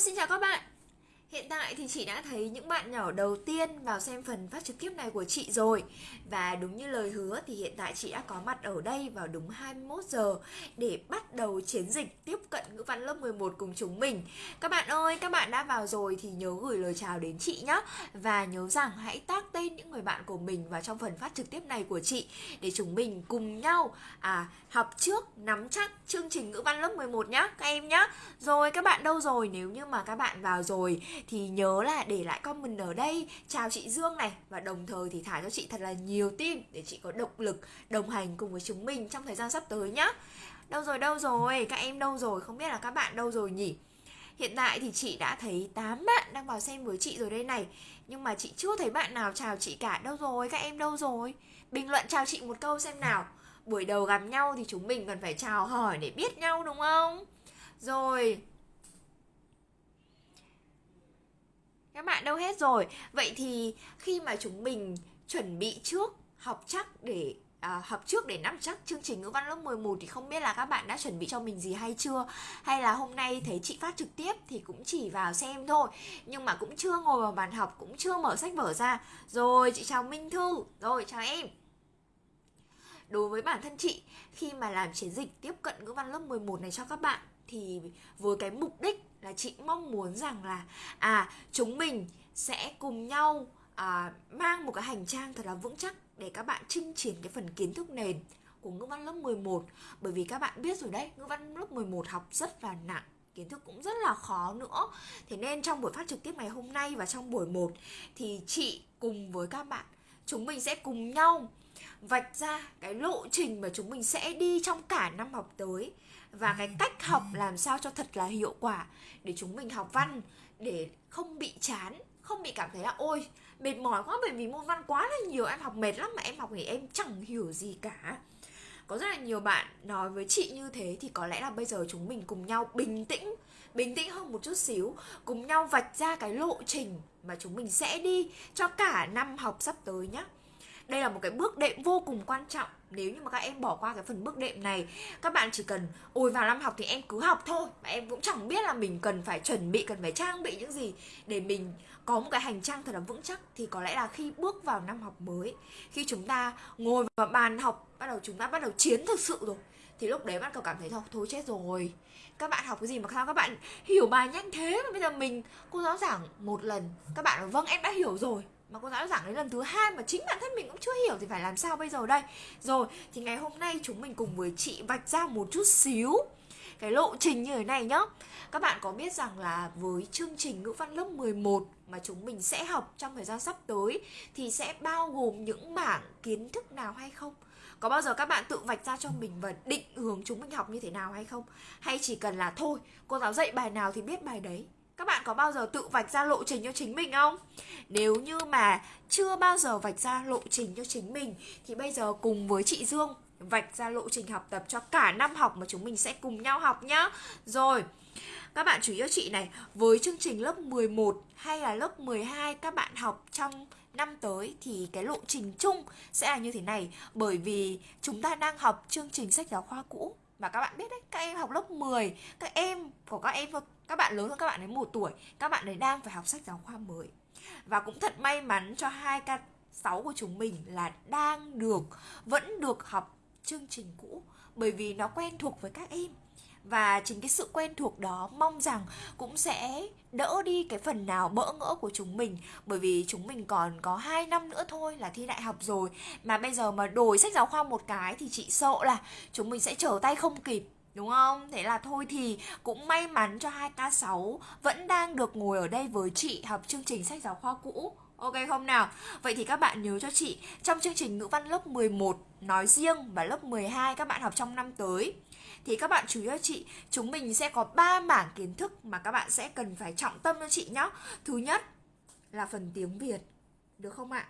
Vâng, xin chào các bạn Hiện tại thì chị đã thấy những bạn nhỏ đầu tiên vào xem phần phát trực tiếp này của chị rồi. Và đúng như lời hứa thì hiện tại chị đã có mặt ở đây vào đúng 21 giờ Để bắt đầu chiến dịch tiếp cận ngữ văn lớp 11 cùng chúng mình. Các bạn ơi, các bạn đã vào rồi thì nhớ gửi lời chào đến chị nhé Và nhớ rằng hãy tag tên những người bạn của mình vào trong phần phát trực tiếp này của chị Để chúng mình cùng nhau à, học trước, nắm chắc chương trình ngữ văn lớp 11 nhé các em nhé Rồi các bạn đâu rồi? Nếu như mà các bạn vào rồi thì nhớ là để lại comment ở đây. Chào chị Dương này. Và đồng thời thì thả cho chị thật là nhiều tim để chị có động lực đồng hành cùng với chúng mình trong thời gian sắp tới nhá. Đâu rồi đâu rồi? Các em đâu rồi? Không biết là các bạn đâu rồi nhỉ? Hiện tại thì chị đã thấy 8 bạn đang vào xem với chị rồi đây này. Nhưng mà chị chưa thấy bạn nào chào chị cả. Đâu rồi, các em đâu rồi? Bình luận chào chị một câu xem nào. Buổi đầu gặp nhau thì chúng mình cần phải chào hỏi để biết nhau đúng không? Rồi Các bạn đâu hết rồi? Vậy thì khi mà chúng mình chuẩn bị trước học chắc để à, học trước để nắm chắc chương trình ngữ văn lớp 11 thì không biết là các bạn đã chuẩn bị cho mình gì hay chưa? Hay là hôm nay thấy chị phát trực tiếp thì cũng chỉ vào xem thôi. Nhưng mà cũng chưa ngồi vào bàn học cũng chưa mở sách vở ra. Rồi chị chào Minh Thư. Rồi chào em. Đối với bản thân chị khi mà làm chiến dịch tiếp cận ngữ văn lớp 11 này cho các bạn thì với cái mục đích là chị mong muốn rằng là à chúng mình sẽ cùng nhau à, mang một cái hành trang thật là vững chắc để các bạn chinh chiến cái phần kiến thức nền của ngữ văn lớp 11 bởi vì các bạn biết rồi đấy ngữ văn lớp 11 học rất là nặng kiến thức cũng rất là khó nữa. Thế nên trong buổi phát trực tiếp ngày hôm nay và trong buổi 1 thì chị cùng với các bạn chúng mình sẽ cùng nhau vạch ra cái lộ trình mà chúng mình sẽ đi trong cả năm học tới và cái cách học làm sao cho thật là hiệu quả để chúng mình học văn, để không bị chán, không bị cảm thấy là, ôi, mệt mỏi quá bởi vì môn văn quá là nhiều, em học mệt lắm mà em học thì em chẳng hiểu gì cả. Có rất là nhiều bạn nói với chị như thế thì có lẽ là bây giờ chúng mình cùng nhau bình tĩnh bình tĩnh hơn một chút xíu, cùng nhau vạch ra cái lộ trình mà chúng mình sẽ đi cho cả năm học sắp tới nhé đây là một cái bước đệm vô cùng quan trọng nếu như mà các em bỏ qua cái phần bước đệm này, các bạn chỉ cần ôi vào năm học thì em cứ học thôi. Mà em cũng chẳng biết là mình cần phải chuẩn bị, cần phải trang bị những gì để mình có một cái hành trang thật là vững chắc. Thì có lẽ là khi bước vào năm học mới, khi chúng ta ngồi vào bàn học, bắt đầu chúng ta bắt đầu chiến thực sự rồi, thì lúc đấy bắt đầu cảm thấy thôi thôi chết rồi. Các bạn học cái gì mà sao các bạn hiểu bài nhanh thế mà bây giờ mình, cô giáo giảng một lần, các bạn nói vâng em đã hiểu rồi mà cô giáo giảng đến lần thứ hai mà chính bản thân mình cũng chưa hiểu thì phải làm sao bây giờ đây? Rồi, thì ngày hôm nay chúng mình cùng với chị vạch ra một chút xíu cái lộ trình như thế này nhá. Các bạn có biết rằng là với chương trình ngữ văn lớp 11 mà chúng mình sẽ học trong thời gian sắp tới thì sẽ bao gồm những mảng kiến thức nào hay không? Có bao giờ các bạn tự vạch ra cho mình và định hướng chúng mình học như thế nào hay không? Hay chỉ cần là thôi, cô giáo dạy bài nào thì biết bài đấy? Các bạn có bao giờ tự vạch ra lộ trình cho chính mình không? Nếu như mà chưa bao giờ vạch ra lộ trình cho chính mình thì bây giờ cùng với chị Dương vạch ra lộ trình học tập cho cả năm học mà chúng mình sẽ cùng nhau học nhá. Rồi. Các bạn chú ý cho chị này, với chương trình lớp 11 hay là lớp 12 các bạn học trong năm tới thì cái lộ trình chung sẽ là như thế này bởi vì chúng ta đang học chương trình sách giáo khoa cũ mà các bạn biết đấy, các em học lớp 10 các em của các em các bạn lớn hơn các bạn đến một tuổi, các bạn ấy đang phải học sách giáo khoa mới. Và cũng thật may mắn cho hai k 6 của chúng mình là đang được, vẫn được học chương trình cũ, bởi vì nó quen thuộc với các em và chính cái sự quen thuộc đó mong rằng cũng sẽ đỡ đi cái phần nào bỡ ngỡ của chúng mình. Bởi vì chúng mình còn có 2 năm nữa thôi là thi đại học rồi. Mà bây giờ mà đổi sách giáo khoa một cái thì chị sợ là chúng mình sẽ trở tay không kịp, Đúng không? Thế là thôi thì cũng may mắn cho 2K6 vẫn đang được ngồi ở đây với chị học chương trình sách giáo khoa cũ. Ok không nào? Vậy thì các bạn nhớ cho chị, Trong chương trình ngữ văn lớp 11 nói riêng và lớp 12 các bạn học trong năm tới, Thì các bạn chú ý cho chị, Chúng mình sẽ có 3 mảng kiến thức mà các bạn sẽ cần phải trọng tâm cho chị nhé Thứ nhất là phần tiếng Việt, Được không ạ?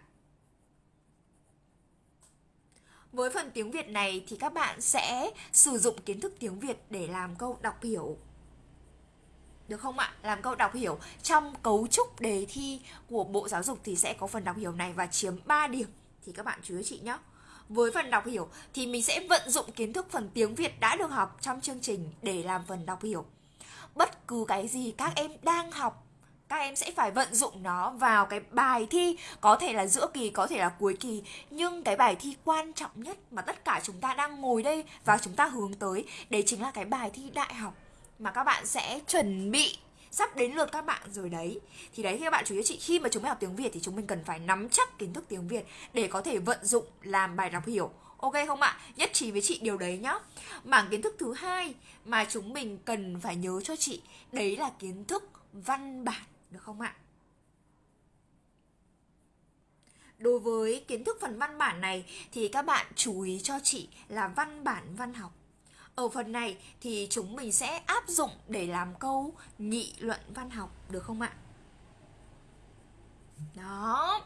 Với phần tiếng Việt này thì các bạn sẽ sử dụng kiến thức tiếng Việt để làm câu đọc hiểu được không ạ? Làm câu đọc hiểu trong cấu trúc đề thi của Bộ Giáo dục thì sẽ có phần đọc hiểu này và chiếm 3 điểm thì các bạn chú ý chị nhé. Với phần đọc hiểu thì mình sẽ vận dụng kiến thức phần tiếng Việt đã được học trong chương trình để làm phần đọc hiểu. bất cứ cái gì các em đang học, các em sẽ phải vận dụng nó vào cái bài thi, có thể là giữa kỳ, có thể là cuối kỳ nhưng cái bài thi quan trọng nhất mà tất cả chúng ta đang ngồi đây và chúng ta hướng tới, đấy chính là cái bài thi đại học mà các bạn sẽ chuẩn bị sắp đến lượt các bạn rồi đấy. Thì đấy thì các bạn chú ý chị, khi mà chúng mình học tiếng việt thì chúng mình cần phải nắm chắc kiến thức tiếng việt để có thể vận dụng làm bài đọc hiểu. Ok không ạ? Nhất trí với chị điều đấy nhá. Mảng kiến thức thứ hai mà chúng mình cần phải nhớ cho chị, đấy là kiến thức văn bản, được không ạ? Đối với kiến thức phần văn bản này thì các bạn chú ý cho chị là văn bản văn học. Ở phần này thì chúng mình sẽ áp dụng để làm câu nghị luận văn học, được không ạ? Đó.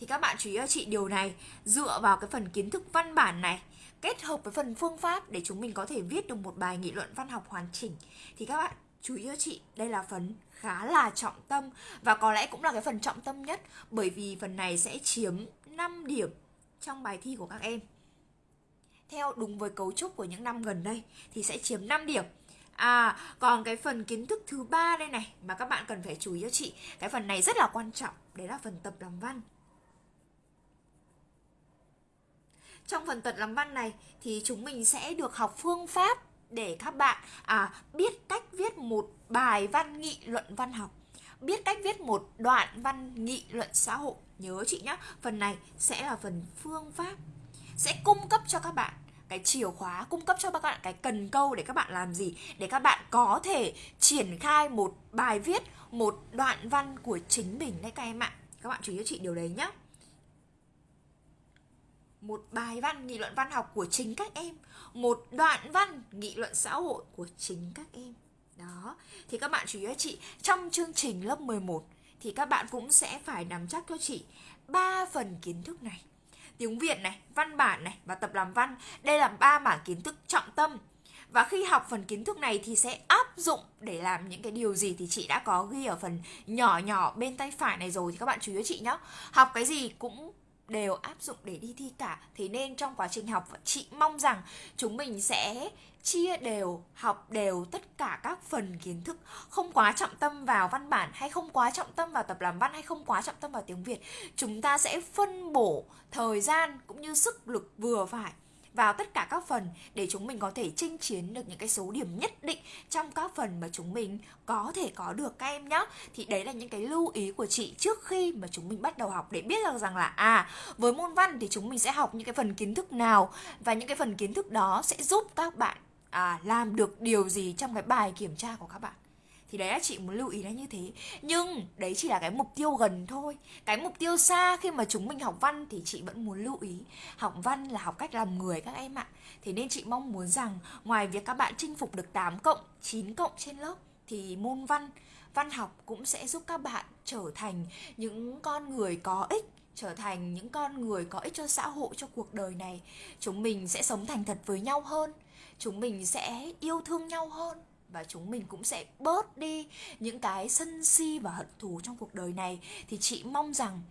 Thì các bạn chú ý cho chị điều này dựa vào cái phần kiến thức văn bản này, kết hợp với phần phương pháp để chúng mình có thể viết được một bài nghị luận văn học hoàn chỉnh, thì các bạn chú ý cho chị, đây là phần khá là trọng tâm và có lẽ cũng là cái phần trọng tâm nhất, bởi vì phần này sẽ chiếm 5 điểm trong bài thi của các em. Theo đúng với cấu trúc của những năm gần đây thì sẽ chiếm 5 điểm. À, còn cái phần kiến thức thứ ba đây này mà các bạn cần phải chú ý cho chị, cái phần này rất là quan trọng, đấy là phần tập làm văn. Trong phần tập làm văn này thì chúng mình sẽ được học phương pháp để các bạn à, biết cách viết một bài văn nghị luận văn học biết cách viết một đoạn văn nghị luận xã hội nhớ chị nhé phần này sẽ là phần phương pháp sẽ cung cấp cho các bạn cái chìa khóa, cung cấp cho các bạn cái cần câu để các bạn làm gì? Để các bạn có thể triển khai một bài viết, một đoạn văn của chính mình đấy các em ạ. Các bạn chú ý cho chị điều đấy nhé một bài văn nghị luận văn học của chính các em. Một đoạn văn nghị luận xã hội của chính các em. Đó. Thì các bạn chú ý cho chị, trong chương trình lớp 11 thì các bạn cũng sẽ phải nắm chắc cho chị ba phần kiến thức này tiếng Việt này, văn bản này và tập làm văn. Đây là ba mảng kiến thức trọng tâm. Và khi học phần kiến thức này thì sẽ áp dụng để làm những cái điều gì thì chị đã có ghi ở phần nhỏ nhỏ bên tay phải này rồi thì các bạn chú ý cho chị nhé. Học cái gì cũng đều áp dụng để đi thi cả. Thế nên trong quá trình học, chị mong rằng chúng mình sẽ chia đều, học đều tất cả các phần kiến thức. Không quá trọng tâm vào văn bản hay không quá trọng tâm vào tập làm văn hay không quá trọng tâm vào tiếng việt. Chúng ta sẽ phân bổ thời gian cũng như sức lực vừa phải vào tất cả các phần để chúng mình có thể chinh chiến được những cái số điểm nhất định trong các phần mà chúng mình có thể có được các em nhé thì đấy là những cái lưu ý của chị trước khi mà chúng mình bắt đầu học để biết được rằng là à với môn văn thì chúng mình sẽ học những cái phần kiến thức nào và những cái phần kiến thức đó sẽ giúp các bạn à, làm được điều gì trong cái bài kiểm tra của các bạn thì đấy là chị muốn lưu ý là như thế. Nhưng đấy chỉ là cái mục tiêu gần thôi. Cái mục tiêu xa khi mà chúng mình học văn thì chị vẫn muốn lưu ý. Học văn là học cách làm người các em ạ. Thế nên chị mong muốn rằng ngoài việc các bạn chinh phục được 8 cộng 9 cộng trên lớp thì môn văn văn học cũng sẽ giúp các bạn trở thành những con người có ích, trở thành những con người có ích cho xã hội, cho cuộc đời này. Chúng mình sẽ sống thành thật với nhau hơn. Chúng mình sẽ yêu thương nhau hơn và chúng mình cũng sẽ bớt đi những cái sân si và hận thù trong cuộc đời này. Thì chị mong rằng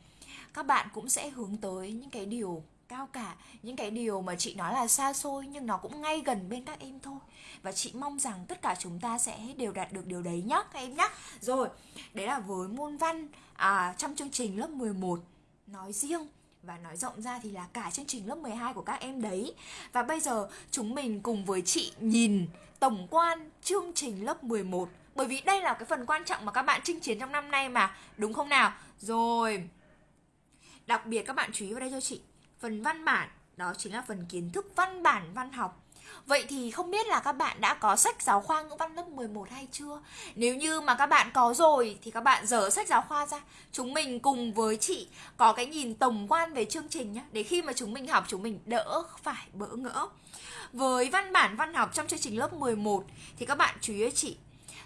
các bạn cũng sẽ hướng tới những cái điều cao cả những cái điều mà chị nói là xa xôi nhưng nó cũng ngay gần bên các em thôi. Và chị mong rằng tất cả chúng ta sẽ đều đạt được điều đấy nhá các em nhá. Rồi đấy là với môn văn à, trong chương trình lớp 11 nói riêng và nói rộng ra thì là cả chương trình lớp 12 của các em đấy. Và bây giờ chúng mình cùng với chị nhìn tổng quan chương trình lớp 11 bởi vì đây là cái phần quan trọng mà các bạn chinh chiến trong năm nay mà, đúng không nào? Rồi. Đặc biệt các bạn chú ý vào đây cho chị. Phần văn bản đó chính là phần kiến thức văn bản văn học Vậy thì không biết là các bạn đã có sách giáo khoa ngữ văn lớp 11 hay chưa? Nếu như mà các bạn có rồi thì các bạn dở sách giáo khoa ra. Chúng mình cùng với chị có cái nhìn tổng quan về chương trình nhé Để khi mà chúng mình học, chúng mình đỡ phải bỡ ngỡ. Với văn bản văn học trong chương trình lớp 11 thì các bạn chú ý chị,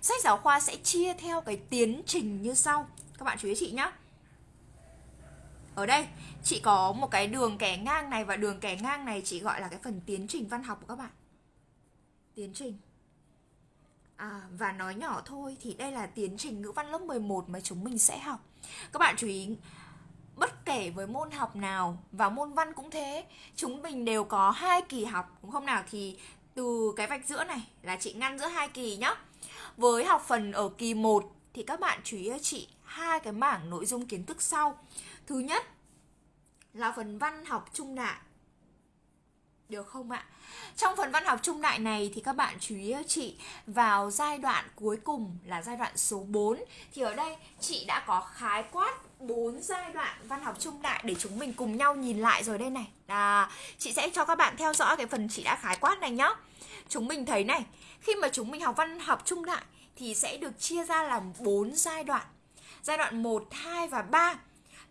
Sách giáo khoa sẽ chia theo cái tiến trình như sau. Các bạn chú ý chị nhé ở đây, chị có một cái đường kẻ ngang này và đường kẻ ngang này chị gọi là cái phần tiến trình văn học của các bạn tiến trình à, và nói nhỏ thôi thì đây là tiến trình ngữ văn lớp 11 mà chúng mình sẽ học các bạn chú ý bất kể với môn học nào và môn văn cũng thế chúng mình đều có hai kỳ học đúng không nào thì từ cái vạch giữa này là chị ngăn giữa hai kỳ nhá với học phần ở kỳ 1 thì các bạn chú ý cho chị hai cái mảng nội dung kiến thức sau. Thứ nhất là phần văn học trung đại. Được không ạ? Trong phần văn học trung đại này thì các bạn chú ý chị vào giai đoạn cuối cùng là giai đoạn số 4 thì ở đây chị đã có khái quát bốn giai đoạn văn học trung đại để chúng mình cùng nhau nhìn lại rồi đây này. À, chị sẽ cho các bạn theo dõi cái phần chị đã khái quát này nhá. Chúng mình thấy này, khi mà chúng mình học văn học trung đại thì sẽ được chia ra làm 4 giai đoạn. Giai đoạn 1, 2 và 3.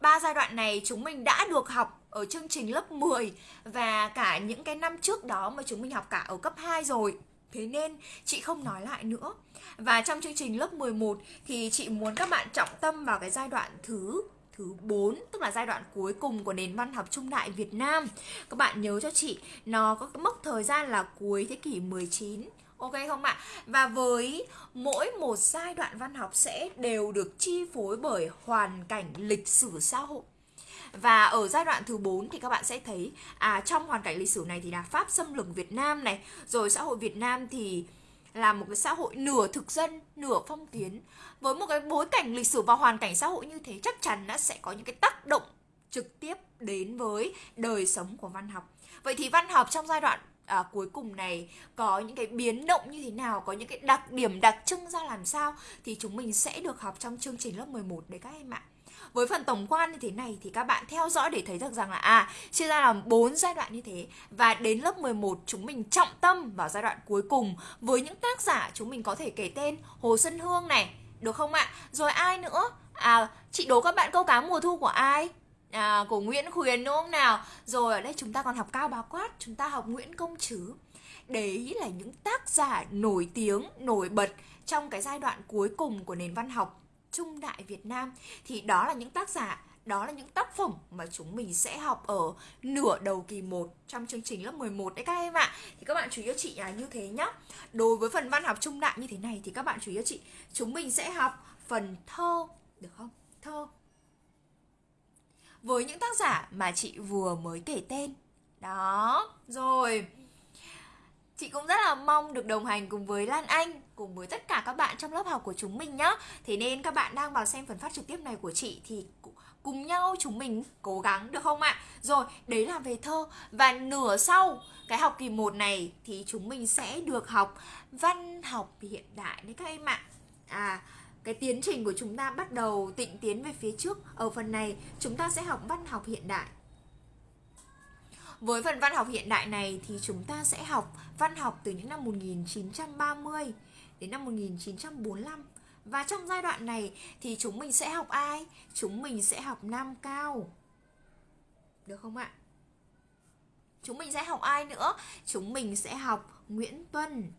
Ba giai đoạn này chúng mình đã được học ở chương trình lớp 10 và cả những cái năm trước đó mà chúng mình học cả ở cấp 2 rồi. Thế nên chị không nói lại nữa. Và trong chương trình lớp 11 thì chị muốn các bạn trọng tâm vào cái giai đoạn thứ thứ 4 tức là giai đoạn cuối cùng của nền văn học trung đại Việt Nam. Các bạn nhớ cho chị, nó có cái mốc thời gian là cuối thế kỷ 19 Ok không ạ? Và với mỗi một giai đoạn văn học sẽ đều được chi phối bởi hoàn cảnh lịch sử xã hội. Và ở giai đoạn thứ 4 thì các bạn sẽ thấy à trong hoàn cảnh lịch sử này thì là Pháp xâm lược Việt Nam này, rồi xã hội Việt Nam thì là một cái xã hội nửa thực dân, nửa phong kiến. Với một cái bối cảnh lịch sử và hoàn cảnh xã hội như thế chắc chắn nó sẽ có những cái tác động trực tiếp đến với đời sống của văn học. Vậy thì văn học trong giai đoạn à, cuối cùng này có những cái biến động như thế nào, có những cái đặc điểm đặc trưng ra làm sao thì chúng mình sẽ được học trong chương trình lớp 11 đấy các em ạ. Với phần tổng quan như thế này thì các bạn theo dõi để thấy được rằng là à chia ra làm bốn giai đoạn như thế và đến lớp 11 chúng mình trọng tâm vào giai đoạn cuối cùng với những tác giả chúng mình có thể kể tên Hồ Xuân Hương này, được không ạ? Rồi ai nữa? À chị đố các bạn câu cá mùa thu của ai? à, của Nguyễn Khuyến đúng không nào rồi ở đây chúng ta còn học Cao Bá Quát chúng ta học Nguyễn Công Trứ đấy là những tác giả nổi tiếng nổi bật trong cái giai đoạn cuối cùng của nền văn học trung đại Việt Nam thì đó là những tác giả đó là những tác phẩm mà chúng mình sẽ học ở nửa đầu kỳ 1 trong chương trình lớp 11 đấy các em ạ. Thì các bạn chú ý cho chị là như thế nhá. Đối với phần văn học trung đại như thế này thì các bạn chú ý cho chị, chúng mình sẽ học phần thơ được không? Thơ với những tác giả mà chị vừa mới kể tên. Đó, rồi. Chị cũng rất là mong được đồng hành cùng với Lan Anh, cùng với tất cả các bạn trong lớp học của chúng mình nhé. Thế nên các bạn đang vào xem phần phát trực tiếp này của chị thì cùng nhau chúng mình cố gắng được không ạ? Rồi, đấy là về thơ và nửa sau cái học kỳ 1 này thì chúng mình sẽ được học văn học hiện đại đấy các em ạ. À, cái tiến trình của chúng ta bắt đầu tịnh tiến về phía trước ở phần này chúng ta sẽ học văn học hiện đại với phần văn học hiện đại này thì chúng ta sẽ học văn học từ những năm 1930 đến năm 1945 và trong giai đoạn này thì chúng mình sẽ học ai? Chúng mình sẽ học Nam Cao. Được không ạ? Chúng mình sẽ học ai nữa? Chúng mình sẽ học Nguyễn Tuân.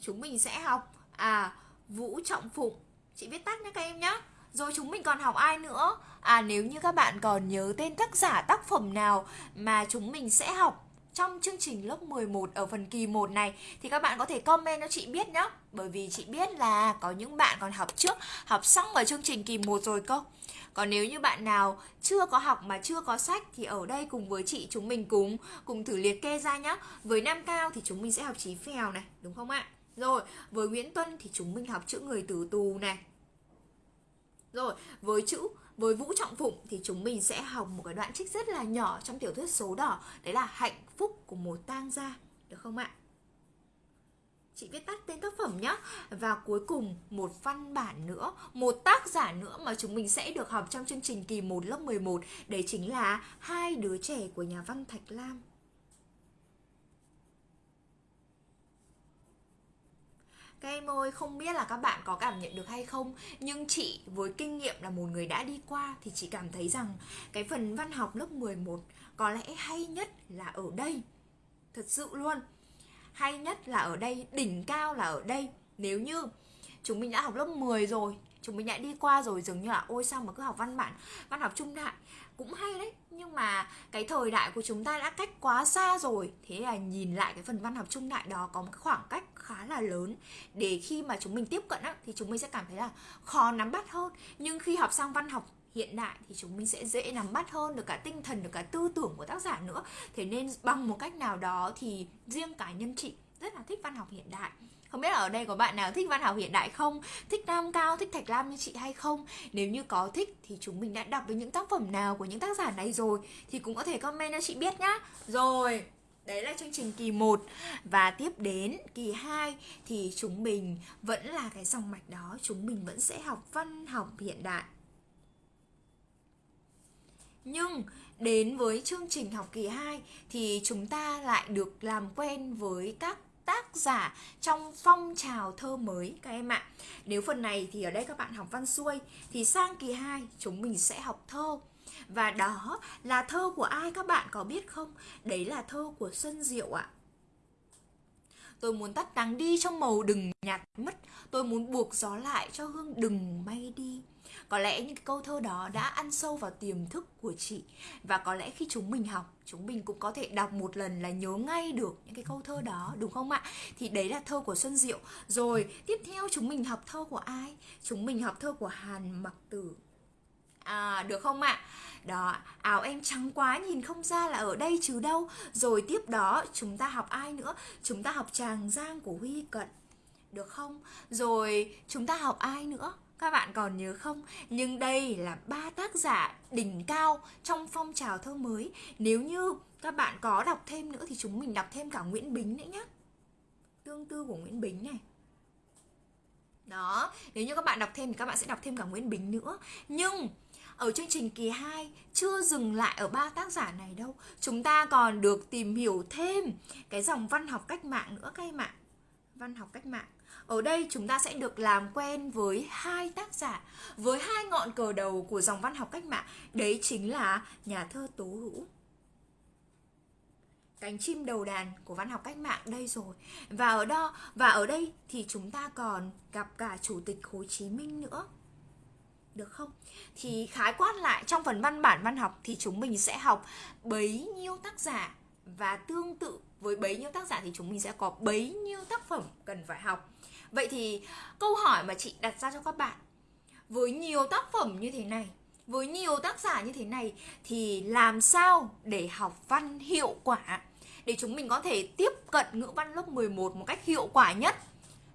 Chúng mình sẽ học à Vũ Trọng Phụng chị viết tắt nhé các em nhé rồi chúng mình còn học ai nữa à nếu như các bạn còn nhớ tên tác giả tác phẩm nào mà chúng mình sẽ học trong chương trình lớp 11 ở phần kỳ 1 này thì các bạn có thể comment cho chị biết nhé. Bởi vì chị biết là có những bạn còn học trước, học xong ở chương trình kỳ 1 rồi cơ. Còn nếu như bạn nào chưa có học mà chưa có sách thì ở đây cùng với chị chúng mình cùng cùng thử liệt kê ra nhé. Với Nam Cao thì chúng mình sẽ học Chí Phèo này, đúng không ạ? Rồi, với Nguyễn Tuân thì chúng mình học chữ người tử tù này. Rồi, với chữ với Vũ Trọng Phụng thì chúng mình sẽ học một cái đoạn trích rất là nhỏ trong tiểu thuyết số đỏ, đấy là hạnh phúc của một tang gia, được không ạ? Chị viết tắt tên tác phẩm nhé Và cuối cùng một văn bản nữa Một tác giả nữa mà chúng mình sẽ được học trong chương trình kỳ 1 lớp 11 Đấy chính là hai đứa trẻ của nhà văn Thạch Lam. Các em ơi, không biết là các bạn có cảm nhận được hay không Nhưng chị với kinh nghiệm là một người đã đi qua Thì chị cảm thấy rằng cái phần văn học lớp 11 Có lẽ hay nhất là ở đây. Thật sự luôn. Hay nhất là ở đây, đỉnh cao là ở đây. Nếu như chúng mình đã học lớp 10 rồi Chúng mình đã đi qua rồi dường như là Ôi sao mà cứ học văn bản, văn học trung đại? Cũng hay đấy nhưng mà cái thời đại của chúng ta đã cách quá xa rồi. Thế là nhìn lại cái phần văn học trung đại đó có một khoảng cách khá là lớn. Để khi mà chúng mình tiếp cận á, thì chúng mình sẽ cảm thấy là khó nắm bắt hơn. Nhưng khi học sang văn học hiện đại thì chúng mình sẽ dễ nắm bắt hơn được cả tinh thần được cả tư tưởng của tác giả nữa. Thế nên bằng một cách nào đó thì riêng cá nhân chị rất là thích văn học hiện đại không biết là ở đây có bạn nào thích văn học hiện đại không? Thích nam cao, thích thạch lam như chị hay không? Nếu như có thích thì chúng mình đã đọc được những tác phẩm nào của những tác giả này rồi thì cũng có thể comment cho chị biết nhá. Rồi, Đấy là chương trình kỳ 1 Và tiếp đến kỳ 2 Thì chúng mình vẫn là cái dòng mạch đó, Chúng mình vẫn sẽ học văn học hiện đại. Nhưng đến với chương trình học kỳ 2 Thì chúng ta lại được làm quen với các tác giả trong phong trào thơ mới các em ạ. Nếu phần này thì ở đây các bạn học văn xuôi thì sang kỳ 2 chúng mình sẽ học thơ. Và đó là thơ của ai các bạn có biết không? Đấy là thơ của Xuân Diệu ạ. Tôi muốn tắt nắng đi trong màu đừng nhạt mất. Tôi muốn buộc gió lại cho hương đừng bay đi. Có lẽ những câu thơ đó đã ăn sâu vào tiềm thức của chị. Và có lẽ khi chúng mình học, chúng mình cũng có thể đọc một lần là nhớ ngay được những cái câu thơ đó, đúng không ạ? Thì đấy là thơ của xuân diệu. Rồi, tiếp theo chúng mình học thơ của ai? Chúng mình học thơ của hàn mặc tử. À, được không ạ? Đó, áo em trắng quá nhìn không ra là ở đây chứ đâu Rồi tiếp đó chúng ta học ai nữa? Chúng ta học Tràng Giang của Huy Cận Được không? Rồi chúng ta học ai nữa? Các bạn còn nhớ không? Nhưng đây là ba tác giả đỉnh cao trong phong trào thơ mới. Nếu như các bạn có đọc thêm nữa thì chúng mình đọc thêm cả Nguyễn Bính nữa nhé. Tương tư của Nguyễn Bính này. Đó, nếu như các bạn đọc thêm thì các bạn sẽ đọc thêm cả Nguyễn Bính nữa. Nhưng ở chương trình kỳ 2 chưa dừng lại ở ba tác giả này đâu. Chúng ta còn được tìm hiểu thêm cái dòng văn học cách mạng nữa các em ạ. Văn học cách mạng. Ở đây chúng ta sẽ được làm quen với hai tác giả, với hai ngọn cờ đầu của dòng văn học cách mạng, đấy chính là nhà thơ Tố Hữu. Cánh chim đầu đàn của văn học cách mạng đây rồi. Và ở đó và ở đây thì chúng ta còn gặp cả chủ tịch Hồ Chí Minh nữa được không? Thì khái quát lại, trong phần văn bản văn học thì chúng mình sẽ học bấy nhiêu tác giả và tương tự với bấy nhiêu tác giả thì chúng mình sẽ có bấy nhiêu tác phẩm cần phải học. Vậy thì câu hỏi mà chị đặt ra cho các bạn, Với nhiều tác phẩm như thế này, Với nhiều tác giả như thế này Thì làm sao để học văn hiệu quả Để chúng mình có thể tiếp cận ngữ văn lớp 11 một cách hiệu quả nhất?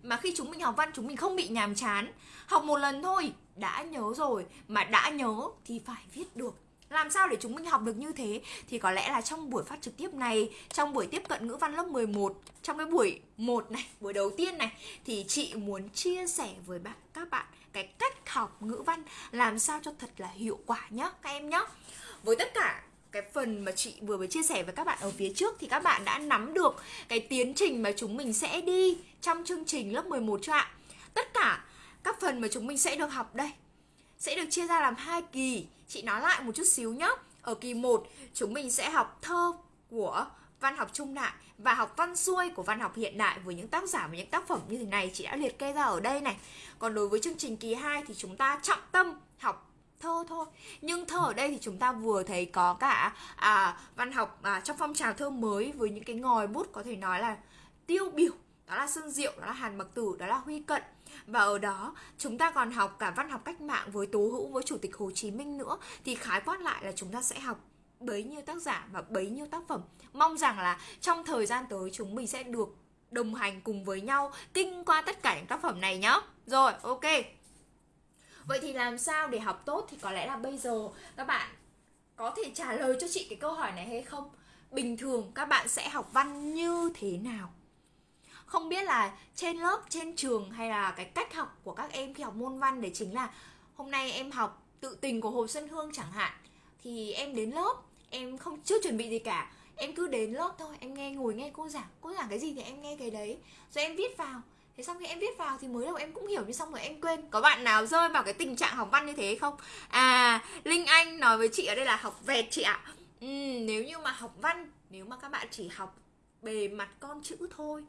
Mà khi chúng mình học văn, chúng mình không bị nhàm chán. Học một lần thôi đã nhớ rồi, Mà đã nhớ thì phải viết được. Làm sao để chúng mình học được như thế? Thì có lẽ là trong buổi phát trực tiếp này, trong buổi tiếp cận ngữ văn lớp 11 trong cái buổi 1 này, buổi đầu tiên này, thì chị muốn chia sẻ với bạn, các bạn cái cách học ngữ văn làm sao cho thật là hiệu quả nhá, các em nhá. Với tất cả cái phần mà chị vừa mới chia sẻ với các bạn ở phía trước thì các bạn đã nắm được cái tiến trình mà chúng mình sẽ đi trong chương trình lớp 11 chưa ạ? Tất cả các phần mà chúng mình sẽ được học đây sẽ được chia ra làm hai kỳ. Chị nói lại một chút xíu nhé. Ở kỳ 1 chúng mình sẽ học thơ của văn học trung đại và học văn xuôi của văn học hiện đại với những tác giả và những tác phẩm như thế này chị đã liệt kê ra ở đây này. Còn đối với chương trình kỳ 2 thì chúng ta trọng tâm học thơ thôi nhưng thơ ở đây thì chúng ta vừa thấy có cả à, văn học à, trong phong trào thơ mới với những cái ngòi bút có thể nói là tiêu biểu đó là Xuân Diệu, đó là Hàn Mặc Tử, đó là Huy Cận và ở đó, chúng ta còn học cả văn học cách mạng với Tố Hữu, với Chủ tịch Hồ Chí Minh nữa. Thì khái quát lại là chúng ta sẽ học bấy nhiêu tác giả và bấy nhiêu tác phẩm. Mong rằng là trong thời gian tới chúng mình sẽ được đồng hành cùng với nhau, kinh qua tất cả những tác phẩm này nhá. Rồi, ok. Vậy thì làm sao để học tốt thì có lẽ là bây giờ các bạn có thể trả lời cho chị cái câu hỏi này hay không? Bình thường các bạn sẽ học văn như thế nào? Không biết là trên lớp trên trường hay là cái cách học của các em khi học môn văn để chính là hôm nay em học tự tình của hồ xuân hương chẳng hạn thì em đến lớp em không chưa chuẩn bị gì cả. Em cứ đến lớp thôi em nghe ngồi nghe cô giảng cô giảng cái gì thì em nghe cái đấy rồi em viết vào. Thế xong khi em viết vào thì mới đầu em cũng hiểu nhưng xong rồi em quên. Có bạn nào rơi vào cái tình trạng học văn như thế không? À linh anh nói với chị ở đây là học vẹt chị ạ. Ừ, nếu như mà học văn nếu mà các bạn chỉ học bề mặt con chữ thôi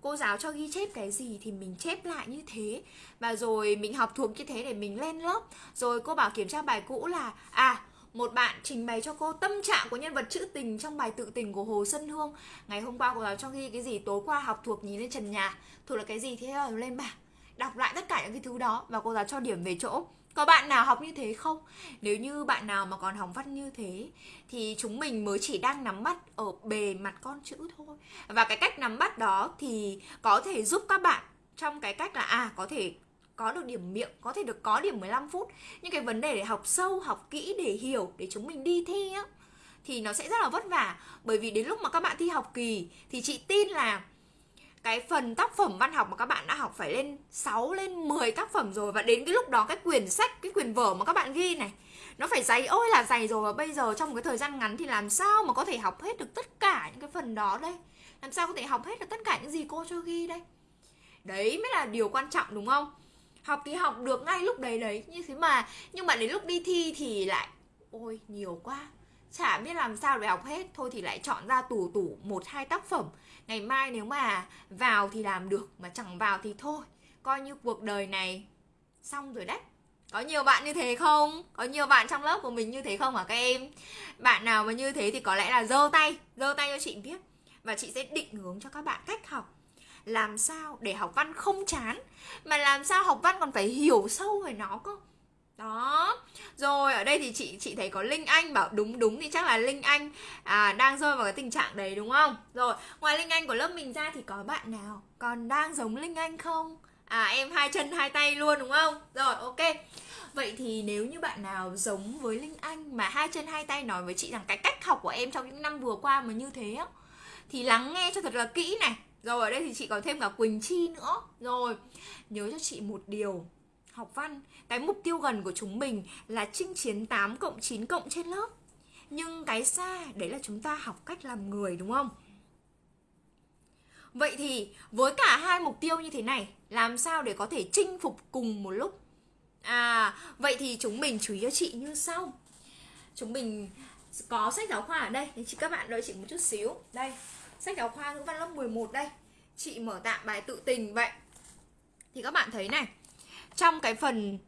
cô giáo cho ghi chép cái gì thì mình chép lại như thế. Và rồi mình học thuộc như thế để mình lên lớp. Rồi cô bảo kiểm tra bài cũ là à một bạn trình bày cho cô tâm trạng của nhân vật trữ tình trong bài tự tình của Hồ Xuân Hương. Ngày hôm qua cô giáo cho ghi cái gì? Tối qua học thuộc nhìn lên trần nhà. Thuộc là cái gì thế? Lên bảng. Đọc lại tất cả những cái thứ đó và cô giáo cho điểm về chỗ có bạn nào học như thế không? Nếu như bạn nào mà còn học văn như thế Thì chúng mình mới chỉ đang nắm bắt ở bề mặt con chữ thôi. Và cái cách nắm bắt đó thì có thể giúp các bạn Trong cái cách là à có thể có được điểm miệng, có thể được có điểm 15 phút. Nhưng cái vấn đề để học sâu, học kỹ, để hiểu, để chúng mình đi thi á Thì nó sẽ rất là vất vả. Bởi vì đến lúc mà các bạn thi học kỳ Thì chị tin là cái phần tác phẩm văn học mà các bạn đã học phải lên 6 lên 10 tác phẩm rồi và đến cái lúc đó cái quyển sách, cái quyển vở mà các bạn ghi này, nó phải dày, ôi là dày rồi và bây giờ trong một cái thời gian ngắn thì làm sao mà có thể học hết được tất cả những cái phần đó đây? Làm sao có thể học hết được tất cả những gì cô cho ghi đây? Đấy mới là điều quan trọng đúng không? Học thì học được ngay lúc đấy đấy, như thế mà, nhưng mà đến lúc đi thi thì lại, ôi, nhiều quá chả biết làm sao để học hết, thôi thì lại chọn ra tủ tủ một, hai tác phẩm. Ngày mai nếu mà vào thì làm được, mà chẳng vào thì thôi. Coi như cuộc đời này xong rồi đấy. Có nhiều bạn như thế không? Có nhiều bạn trong lớp của mình như thế không hả các em? Bạn nào mà như thế thì có lẽ là giơ tay giơ tay cho chị biết. Và chị sẽ định hướng cho các bạn cách học. Làm sao để học văn không chán, mà làm sao học văn còn phải hiểu sâu về nó cơ? Đó. Rồi ở đây thì chị chị thấy có linh anh bảo đúng đúng thì chắc là linh anh à, đang rơi vào cái tình trạng đấy đúng không? Rồi ngoài linh anh của lớp mình ra thì có bạn nào còn đang giống linh anh không? À em hai chân hai tay luôn đúng không? Rồi ok. Vậy thì nếu như bạn nào giống với linh anh mà hai chân hai tay nói với chị rằng cái cách học của em trong những năm vừa qua mà như thế á thì lắng nghe cho thật là kỹ này. Rồi ở đây thì chị có thêm cả quỳnh chi nữa. Rồi nhớ cho chị một điều học văn cái mục tiêu gần của chúng mình là chinh chiến 8 cộng 9 cộng trên lớp. Nhưng cái xa, đấy là chúng ta học cách làm người, đúng không? Vậy thì với cả hai mục tiêu như thế này, làm sao để có thể chinh phục cùng một lúc? À vậy thì chúng mình chú ý cho chị như sau. Chúng mình có sách giáo khoa ở đây thì chị các bạn đợi chị một chút xíu. Đây, sách giáo khoa ngữ văn lớp 11 đây. Chị mở tạm bài tự tình vậy. Thì các bạn thấy này, trong cái phần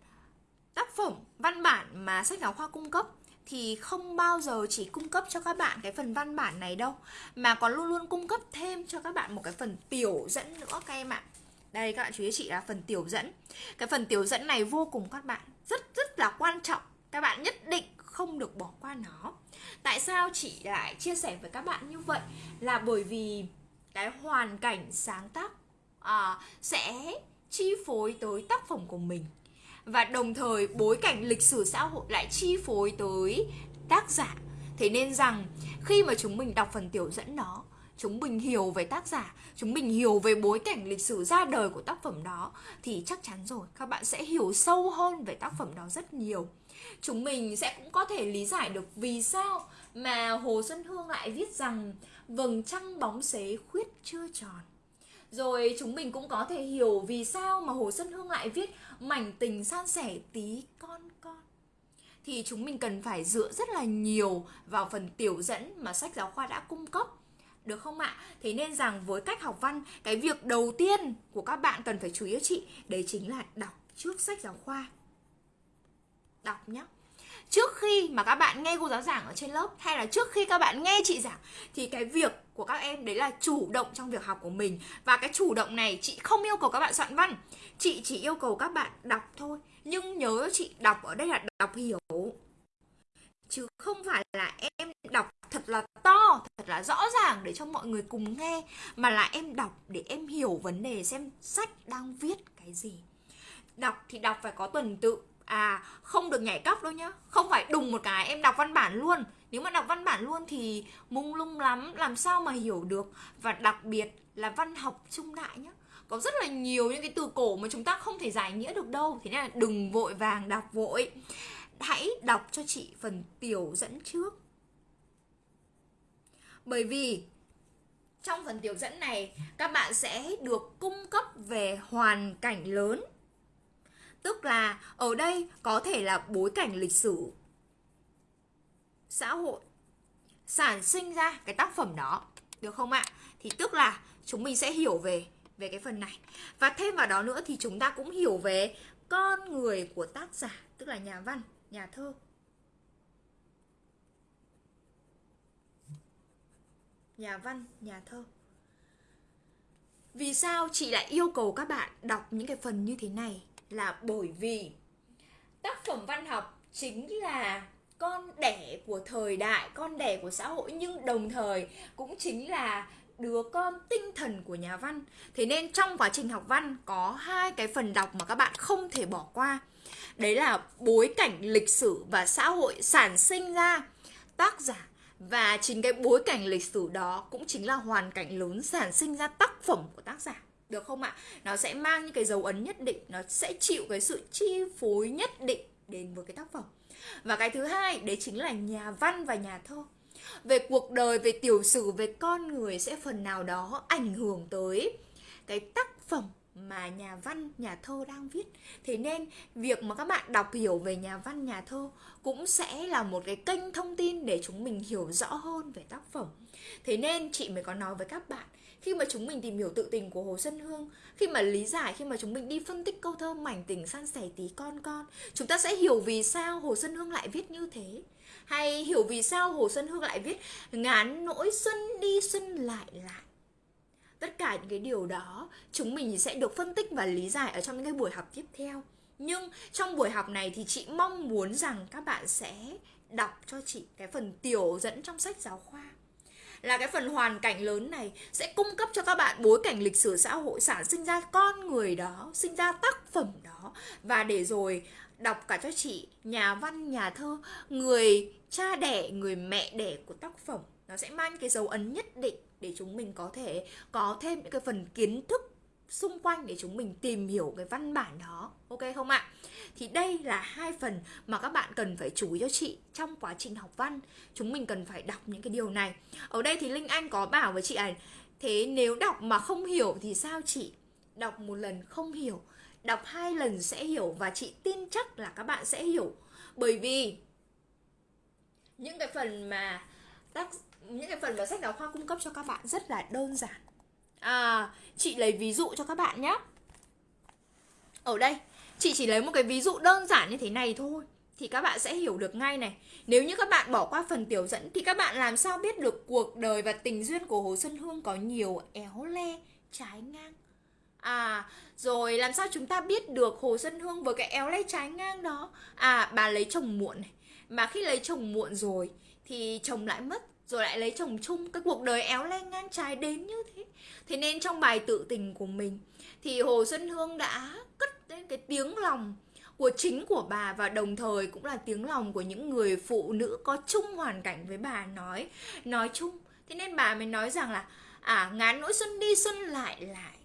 tác phẩm văn bản mà sách giáo khoa cung cấp thì không bao giờ chỉ cung cấp cho các bạn cái phần văn bản này đâu mà còn luôn luôn cung cấp thêm cho các bạn một cái phần tiểu dẫn nữa các em ạ. Đây các bạn chú ý chị là phần tiểu dẫn. Cái phần tiểu dẫn này vô cùng các bạn rất rất là quan trọng. Các bạn nhất định không được bỏ qua nó. Tại sao chị lại chia sẻ với các bạn như vậy? Là bởi vì cái hoàn cảnh sáng tác à, sẽ chi phối tới tác phẩm của mình và đồng thời bối cảnh lịch sử xã hội lại chi phối tới tác giả. Thế nên rằng, khi mà chúng mình đọc phần tiểu dẫn đó, chúng mình hiểu về tác giả, chúng mình hiểu về bối cảnh lịch sử ra đời của tác phẩm đó, thì chắc chắn rồi, các bạn sẽ hiểu sâu hơn về tác phẩm đó rất nhiều. Chúng mình sẽ cũng có thể lý giải được vì sao mà hồ xuân hương lại viết rằng, vầng trăng bóng xế khuyết chưa tròn rồi chúng mình cũng có thể hiểu vì sao mà Hồ Xuân Hương lại viết mảnh tình san sẻ tí con con. Thì chúng mình cần phải dựa rất là nhiều vào phần tiểu dẫn mà sách giáo khoa đã cung cấp. Được không ạ? Thế nên rằng với cách học văn, cái việc đầu tiên của các bạn cần phải chú ý chị, đấy chính là đọc trước sách giáo khoa. Đọc nhé trước khi mà các bạn nghe cô giáo giảng ở trên lớp hay là trước khi các bạn nghe chị giảng thì cái việc của các em, đấy là chủ động trong việc học của mình. Và cái chủ động này, chị không yêu cầu các bạn soạn văn. Chị chỉ yêu cầu các bạn đọc thôi. Nhưng nhớ chị, đọc ở đây là đọc hiểu. Chứ không phải là em đọc thật là to, thật là rõ ràng để cho mọi người cùng nghe, mà là em đọc để em hiểu vấn đề, xem sách đang viết cái gì. Đọc thì đọc phải có tuần tự. À không được nhảy cấp đâu nhá. Không phải đùng một cái em đọc văn bản luôn nếu mà đọc văn bản luôn thì mung lung lắm, làm sao mà hiểu được? Và đặc biệt là văn học trung đại nhá, có rất là nhiều những cái từ cổ mà chúng ta không thể giải nghĩa được đâu. Thế nên là đừng vội vàng đọc vội. Hãy đọc cho chị phần tiểu dẫn trước. Bởi vì trong phần tiểu dẫn này, các bạn sẽ được cung cấp về hoàn cảnh lớn. Tức là ở đây có thể là bối cảnh lịch sử xã hội sản sinh ra cái tác phẩm đó được không ạ? Thì tức là chúng mình sẽ hiểu về về cái phần này. Và thêm vào đó nữa thì chúng ta cũng hiểu về con người của tác giả, tức là nhà văn, nhà thơ. Nhà văn, nhà thơ. Vì sao chị lại yêu cầu các bạn đọc những cái phần như thế này? là bởi vì tác phẩm văn học chính là con đẻ của thời đại, con đẻ của xã hội, nhưng đồng thời cũng chính là đứa con tinh thần của nhà văn. Thế nên trong quá trình học văn có hai cái phần đọc mà các bạn không thể bỏ qua. Đấy là bối cảnh lịch sử và xã hội sản sinh ra. Tác giả và chính cái bối cảnh lịch sử đó cũng chính là hoàn cảnh lớn sản sinh ra tác phẩm của tác giả. Được không ạ? Nó sẽ mang những cái dấu ấn nhất định, nó sẽ chịu cái sự chi phối nhất định đến với cái tác phẩm và cái thứ hai đấy chính là nhà văn và nhà thơ về cuộc đời về tiểu sử về con người sẽ phần nào đó ảnh hưởng tới cái tác phẩm mà nhà văn, nhà thơ đang viết. Thế nên việc mà các bạn đọc hiểu về nhà văn, nhà thơ cũng sẽ là một cái kênh thông tin để chúng mình hiểu rõ hơn về tác phẩm. Thế nên chị mới có nói với các bạn khi mà chúng mình tìm hiểu tự tình của Hồ Xuân Hương, khi mà lý giải, khi mà chúng mình đi phân tích câu thơ mảnh tình san sẻ tí con con, chúng ta sẽ hiểu vì sao Hồ Xuân Hương lại viết như thế. Hay hiểu vì sao Hồ Xuân Hương lại viết ngán nỗi xuân đi xuân lại lại. Tất cả những cái điều đó chúng mình sẽ được phân tích và lý giải ở trong những cái buổi học tiếp theo. Nhưng trong buổi học này thì chị mong muốn rằng các bạn sẽ đọc cho chị cái phần tiểu dẫn trong sách giáo khoa là cái phần hoàn cảnh lớn này sẽ cung cấp cho các bạn bối cảnh lịch sử xã hội sản sinh ra con người đó, sinh ra tác phẩm đó. Và để rồi đọc cả cho chị nhà văn, nhà thơ, người cha đẻ, người mẹ đẻ của tác phẩm nó sẽ mang cái dấu ấn nhất định để chúng mình có thể có thêm những cái phần kiến thức xung quanh để chúng mình tìm hiểu cái văn bản đó, ok không ạ? Thì đây là hai phần mà các bạn cần phải chú ý cho chị trong quá trình học văn. Chúng mình cần phải đọc những cái điều này. Ở đây thì linh anh có bảo với chị này, thế nếu đọc mà không hiểu thì sao chị? Đọc một lần không hiểu, đọc hai lần sẽ hiểu và chị tin chắc là các bạn sẽ hiểu. Bởi vì những cái phần mà tác, những cái phần mà sách giáo khoa cung cấp cho các bạn rất là đơn giản à chị lấy ví dụ cho các bạn nhé ở đây chị chỉ lấy một cái ví dụ đơn giản như thế này thôi thì các bạn sẽ hiểu được ngay này nếu như các bạn bỏ qua phần tiểu dẫn thì các bạn làm sao biết được cuộc đời và tình duyên của hồ xuân hương có nhiều éo le trái ngang À, rồi làm sao chúng ta biết được Hồ Xuân Hương với cái éo le trái ngang đó? À, bà lấy chồng muộn này. Mà khi lấy chồng muộn rồi thì chồng lại mất rồi lại lấy chồng chung, cái cuộc đời éo le ngang trái đến như thế. Thế nên trong bài tự tình của mình, thì hồ xuân hương đã cất lên cái tiếng lòng của chính của bà và đồng thời cũng là tiếng lòng của những người phụ nữ có chung hoàn cảnh với bà nói nói chung. Thế nên bà mới nói rằng là à ngán nỗi xuân đi, xuân lại lại.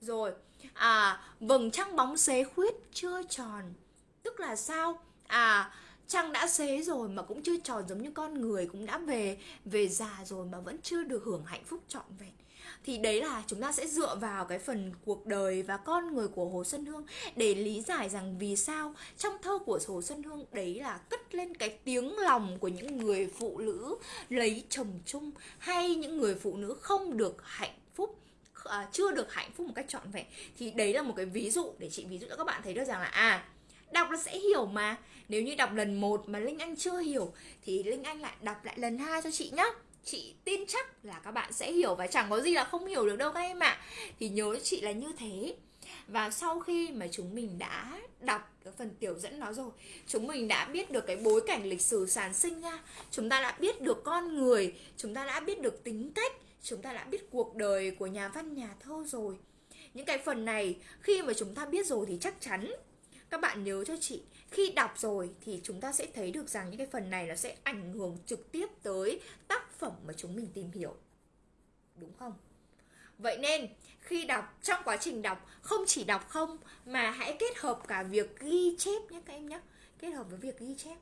Rồi à vầng trăng bóng xế khuyết chưa tròn. Tức là sao? À trăng đã xế rồi mà cũng chưa tròn giống như con người cũng đã về về già rồi mà vẫn chưa được hưởng hạnh phúc trọn vẹn. Thì đấy là chúng ta sẽ dựa vào cái phần cuộc đời và con người của Hồ Xuân Hương để lý giải rằng vì sao trong thơ của Hồ Xuân Hương đấy là cất lên cái tiếng lòng của những người phụ nữ lấy chồng chung hay những người phụ nữ không được hạnh phúc à, chưa được hạnh phúc một cách trọn vẹn. Thì đấy là một cái ví dụ để chị ví dụ cho các bạn thấy được rằng là à đọc là sẽ hiểu mà. Nếu như đọc lần một mà linh anh chưa hiểu, thì linh anh lại đọc lại lần hai cho chị nhá. Chị tin chắc là các bạn sẽ hiểu và chẳng có gì là không hiểu được đâu các em ạ. Thì nhớ chị là như thế. Và sau khi mà chúng mình đã đọc cái phần tiểu dẫn nó rồi, chúng mình đã biết được cái bối cảnh lịch sử sản sinh ra chúng ta đã biết được con người, chúng ta đã biết được tính cách, chúng ta đã biết cuộc đời của nhà văn, nhà thơ rồi. Những cái phần này, khi mà chúng ta biết rồi thì chắc chắn các bạn nhớ cho chị khi đọc rồi thì chúng ta sẽ thấy được rằng những cái phần này nó sẽ ảnh hưởng trực tiếp tới tác phẩm mà chúng mình tìm hiểu. Đúng không? Vậy nên khi đọc trong quá trình đọc không chỉ đọc không mà hãy kết hợp cả việc ghi chép nhé các em nhé. Kết hợp với việc ghi chép.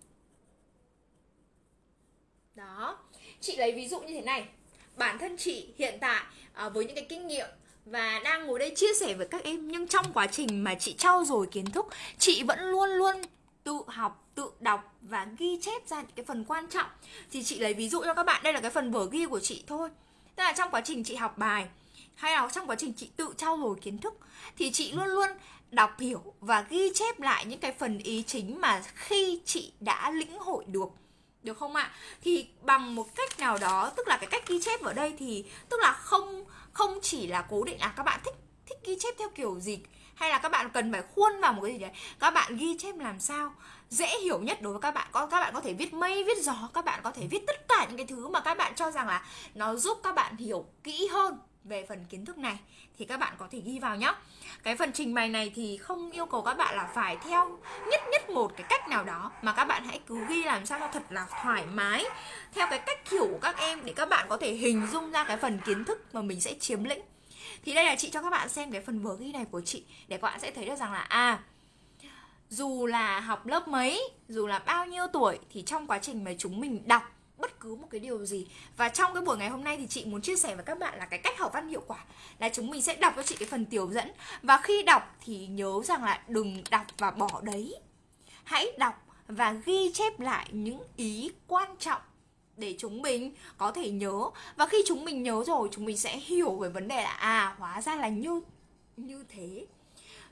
Đó. Chị lấy ví dụ như thế này. Bản thân chị hiện tại à, với những cái kinh nghiệm và đang ngồi đây chia sẻ với các em nhưng trong quá trình mà chị trau dồi kiến thức chị vẫn luôn luôn tự học tự đọc và ghi chép ra những cái phần quan trọng. Thì chị lấy ví dụ cho các bạn đây là cái phần vở ghi của chị thôi. Tức là trong quá trình chị học bài hay là trong quá trình chị tự trau dồi kiến thức thì chị luôn luôn đọc hiểu và ghi chép lại những cái phần ý chính mà khi chị đã lĩnh hội được. Được không ạ? Thì bằng một cách nào đó, tức là cái cách ghi chép ở đây thì tức là không không chỉ là cố định à các bạn thích thích ghi chép theo kiểu gì, hay là các bạn cần phải khuôn vào một cái gì đấy, các bạn ghi chép làm sao dễ hiểu nhất đối với các bạn. Có, các bạn có thể viết mây, viết gió, các bạn có thể viết tất cả những cái thứ mà các bạn cho rằng là nó giúp các bạn hiểu kỹ hơn về phần kiến thức này thì các bạn có thể ghi vào nhé cái phần trình bày này thì không yêu cầu các bạn là phải theo nhất nhất một cái cách nào đó, mà các bạn hãy cứ ghi làm sao cho thật là thoải mái, theo cái cách hiểu của các em để các bạn có thể hình dung ra cái phần kiến thức mà mình sẽ chiếm lĩnh. Thì đây là chị cho các bạn xem cái phần vừa ghi này của chị để các bạn sẽ thấy được rằng là à dù là học lớp mấy, dù là bao nhiêu tuổi thì trong quá trình mà chúng mình đọc bất cứ một cái điều gì. Và trong cái buổi ngày hôm nay thì chị muốn chia sẻ với các bạn là cái cách học văn hiệu quả. Là chúng mình sẽ đọc cho chị cái phần tiểu dẫn. Và khi đọc thì nhớ rằng là đừng đọc và bỏ đấy. Hãy đọc và ghi chép lại những ý quan trọng để chúng mình có thể nhớ. Và khi chúng mình nhớ rồi, chúng mình sẽ hiểu về vấn đề là à hóa ra là như như thế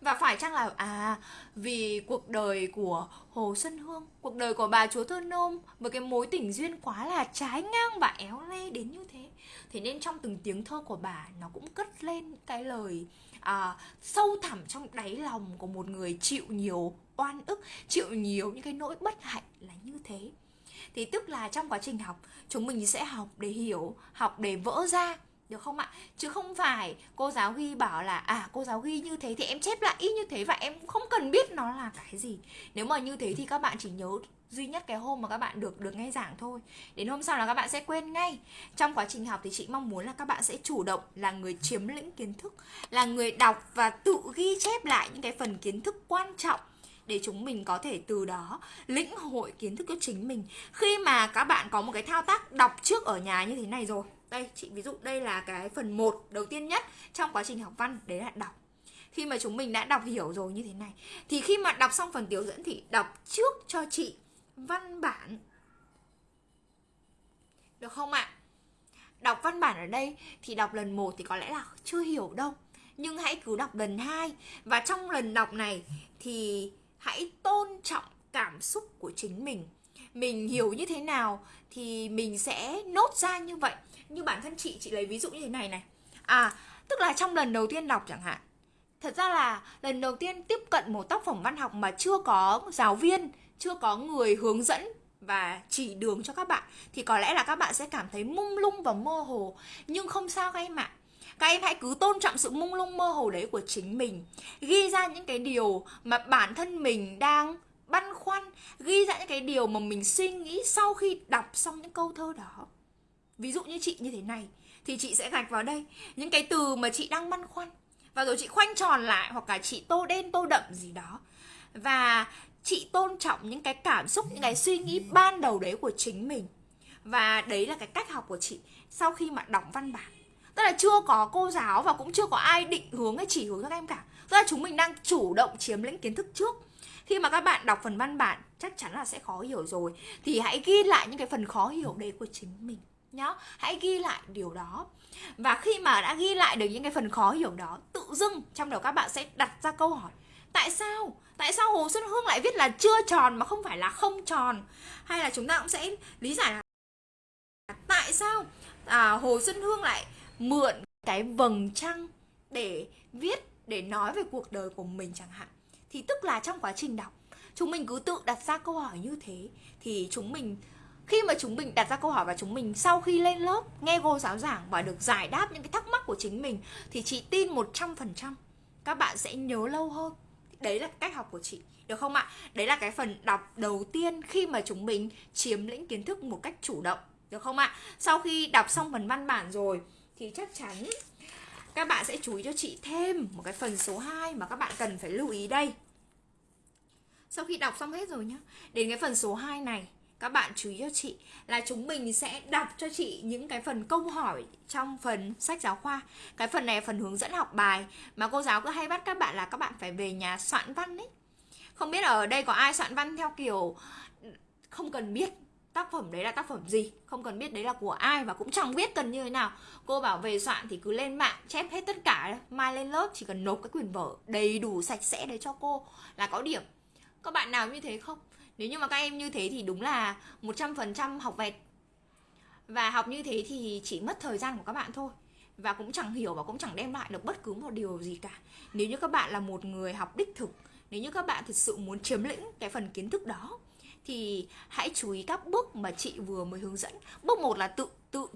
và phải chăng là à vì cuộc đời của Hồ Xuân Hương, cuộc đời của bà chúa Thơ Nôm với cái mối tình duyên quá là trái ngang và éo le đến như thế. Thế nên trong từng tiếng thơ của bà nó cũng cất lên cái lời à, sâu thẳm trong đáy lòng của một người chịu nhiều oan ức, chịu nhiều những cái nỗi bất hạnh là như thế. Thì tức là trong quá trình học chúng mình sẽ học để hiểu, học để vỡ ra được không ạ? Chứ không phải cô giáo ghi bảo là à cô giáo ghi như thế thì em chép lại y như thế và em không cần biết nó là cái gì. Nếu mà như thế thì các bạn chỉ nhớ duy nhất cái hôm mà các bạn được được nghe giảng thôi. Đến hôm sau là các bạn sẽ quên ngay. Trong quá trình học thì chị mong muốn là các bạn sẽ chủ động là người chiếm lĩnh kiến thức, là người đọc và tự ghi chép lại những cái phần kiến thức quan trọng để chúng mình có thể từ đó lĩnh hội kiến thức cho chính mình. Khi mà các bạn có một cái thao tác đọc trước ở nhà như thế này rồi đây, chị, ví dụ đây là cái phần 1 đầu tiên nhất trong quá trình học văn, đấy là đọc. Khi mà chúng mình đã đọc hiểu rồi như thế này, thì khi mà đọc xong phần tiểu dẫn thì đọc trước cho chị văn bản. Được không ạ? Đọc văn bản ở đây thì đọc lần 1 thì có lẽ là chưa hiểu đâu, nhưng hãy cứ đọc lần 2 và trong lần đọc này thì hãy tôn trọng cảm xúc của chính mình mình hiểu như thế nào thì mình sẽ nốt ra như vậy. Như bản thân chị chị lấy ví dụ như thế này này. À tức là trong lần đầu tiên đọc chẳng hạn, thật ra là lần đầu tiên tiếp cận một tác phẩm văn học mà chưa có giáo viên, chưa có người hướng dẫn và chỉ đường cho các bạn, thì có lẽ là các bạn sẽ cảm thấy mung lung và mơ hồ. Nhưng không sao các em ạ. Các em hãy cứ tôn trọng sự mung lung mơ hồ đấy của chính mình. Ghi ra những cái điều mà bản thân mình đang băn khoăn, ghi ra những cái điều mà mình suy nghĩ sau khi đọc xong những câu thơ đó. Ví dụ như chị như thế này, thì chị sẽ gạch vào đây những cái từ mà chị đang băn khoăn. Và rồi chị khoanh tròn lại hoặc là chị tô đen tô đậm gì đó. Và chị tôn trọng những cái cảm xúc, những cái suy nghĩ ban đầu đấy của chính mình. Và đấy là cái cách học của chị sau khi mà đọc văn bản. Tức là chưa có cô giáo và cũng chưa có ai định hướng hay chỉ hướng các em cả. Tức là chúng mình đang chủ động chiếm lĩnh kiến thức trước khi mà các bạn đọc phần văn bản chắc chắn là sẽ khó hiểu rồi. Thì hãy ghi lại những cái phần khó hiểu đấy của chính mình nhá. Hãy ghi lại điều đó. Và khi mà đã ghi lại được những cái phần khó hiểu đó tự dưng trong đầu các bạn sẽ đặt ra câu hỏi tại sao? Tại sao hồ xuân hương lại viết là chưa tròn mà không phải là không tròn? Hay là chúng ta cũng sẽ lý giải là tại sao à, hồ xuân hương lại mượn cái vầng trăng để viết để nói về cuộc đời của mình chẳng hạn? Thì tức là trong quá trình đọc, chúng mình cứ tự đặt ra câu hỏi như thế. Thì chúng mình, khi mà chúng mình đặt ra câu hỏi và chúng mình sau khi lên lớp nghe cô giáo giảng và được giải đáp những cái thắc mắc của chính mình, thì chị tin 100% các bạn sẽ nhớ lâu hơn. Đấy là cách học của chị, được không ạ? Đấy là cái phần đọc đầu tiên khi mà chúng mình chiếm lĩnh kiến thức một cách chủ động, được không ạ? Sau khi đọc xong phần văn bản rồi, thì chắc chắn các bạn sẽ chú ý cho chị thêm một cái phần số 2 mà các bạn cần phải lưu ý đây. Sau khi đọc xong hết rồi nhá, đến cái phần số 2 này, các bạn chú ý cho chị là chúng mình sẽ đọc cho chị những cái phần câu hỏi trong phần sách giáo khoa. Cái phần này là phần hướng dẫn học bài mà cô giáo cứ hay bắt các bạn là các bạn phải về nhà soạn văn ấy. Không biết ở đây có ai soạn văn theo kiểu không cần biết tác phẩm đấy là tác phẩm gì? Không cần biết đấy là của ai và cũng chẳng biết cần như thế nào. Cô bảo về soạn thì cứ lên mạng, chép hết tất cả mai lên lớp chỉ cần nộp cái quyển vở đầy đủ sạch sẽ đấy cho cô là có điểm. Các bạn nào như thế không? Nếu như mà các em như thế thì đúng là 100% học vẹt. Và học như thế thì chỉ mất thời gian của các bạn thôi. Và cũng chẳng hiểu và cũng chẳng đem lại được bất cứ một điều gì cả. Nếu như các bạn là một người học đích thực, nếu như các bạn thực sự muốn chiếm lĩnh cái phần kiến thức đó thì hãy chú ý các bước mà chị vừa mới hướng dẫn. Bước một là tự tự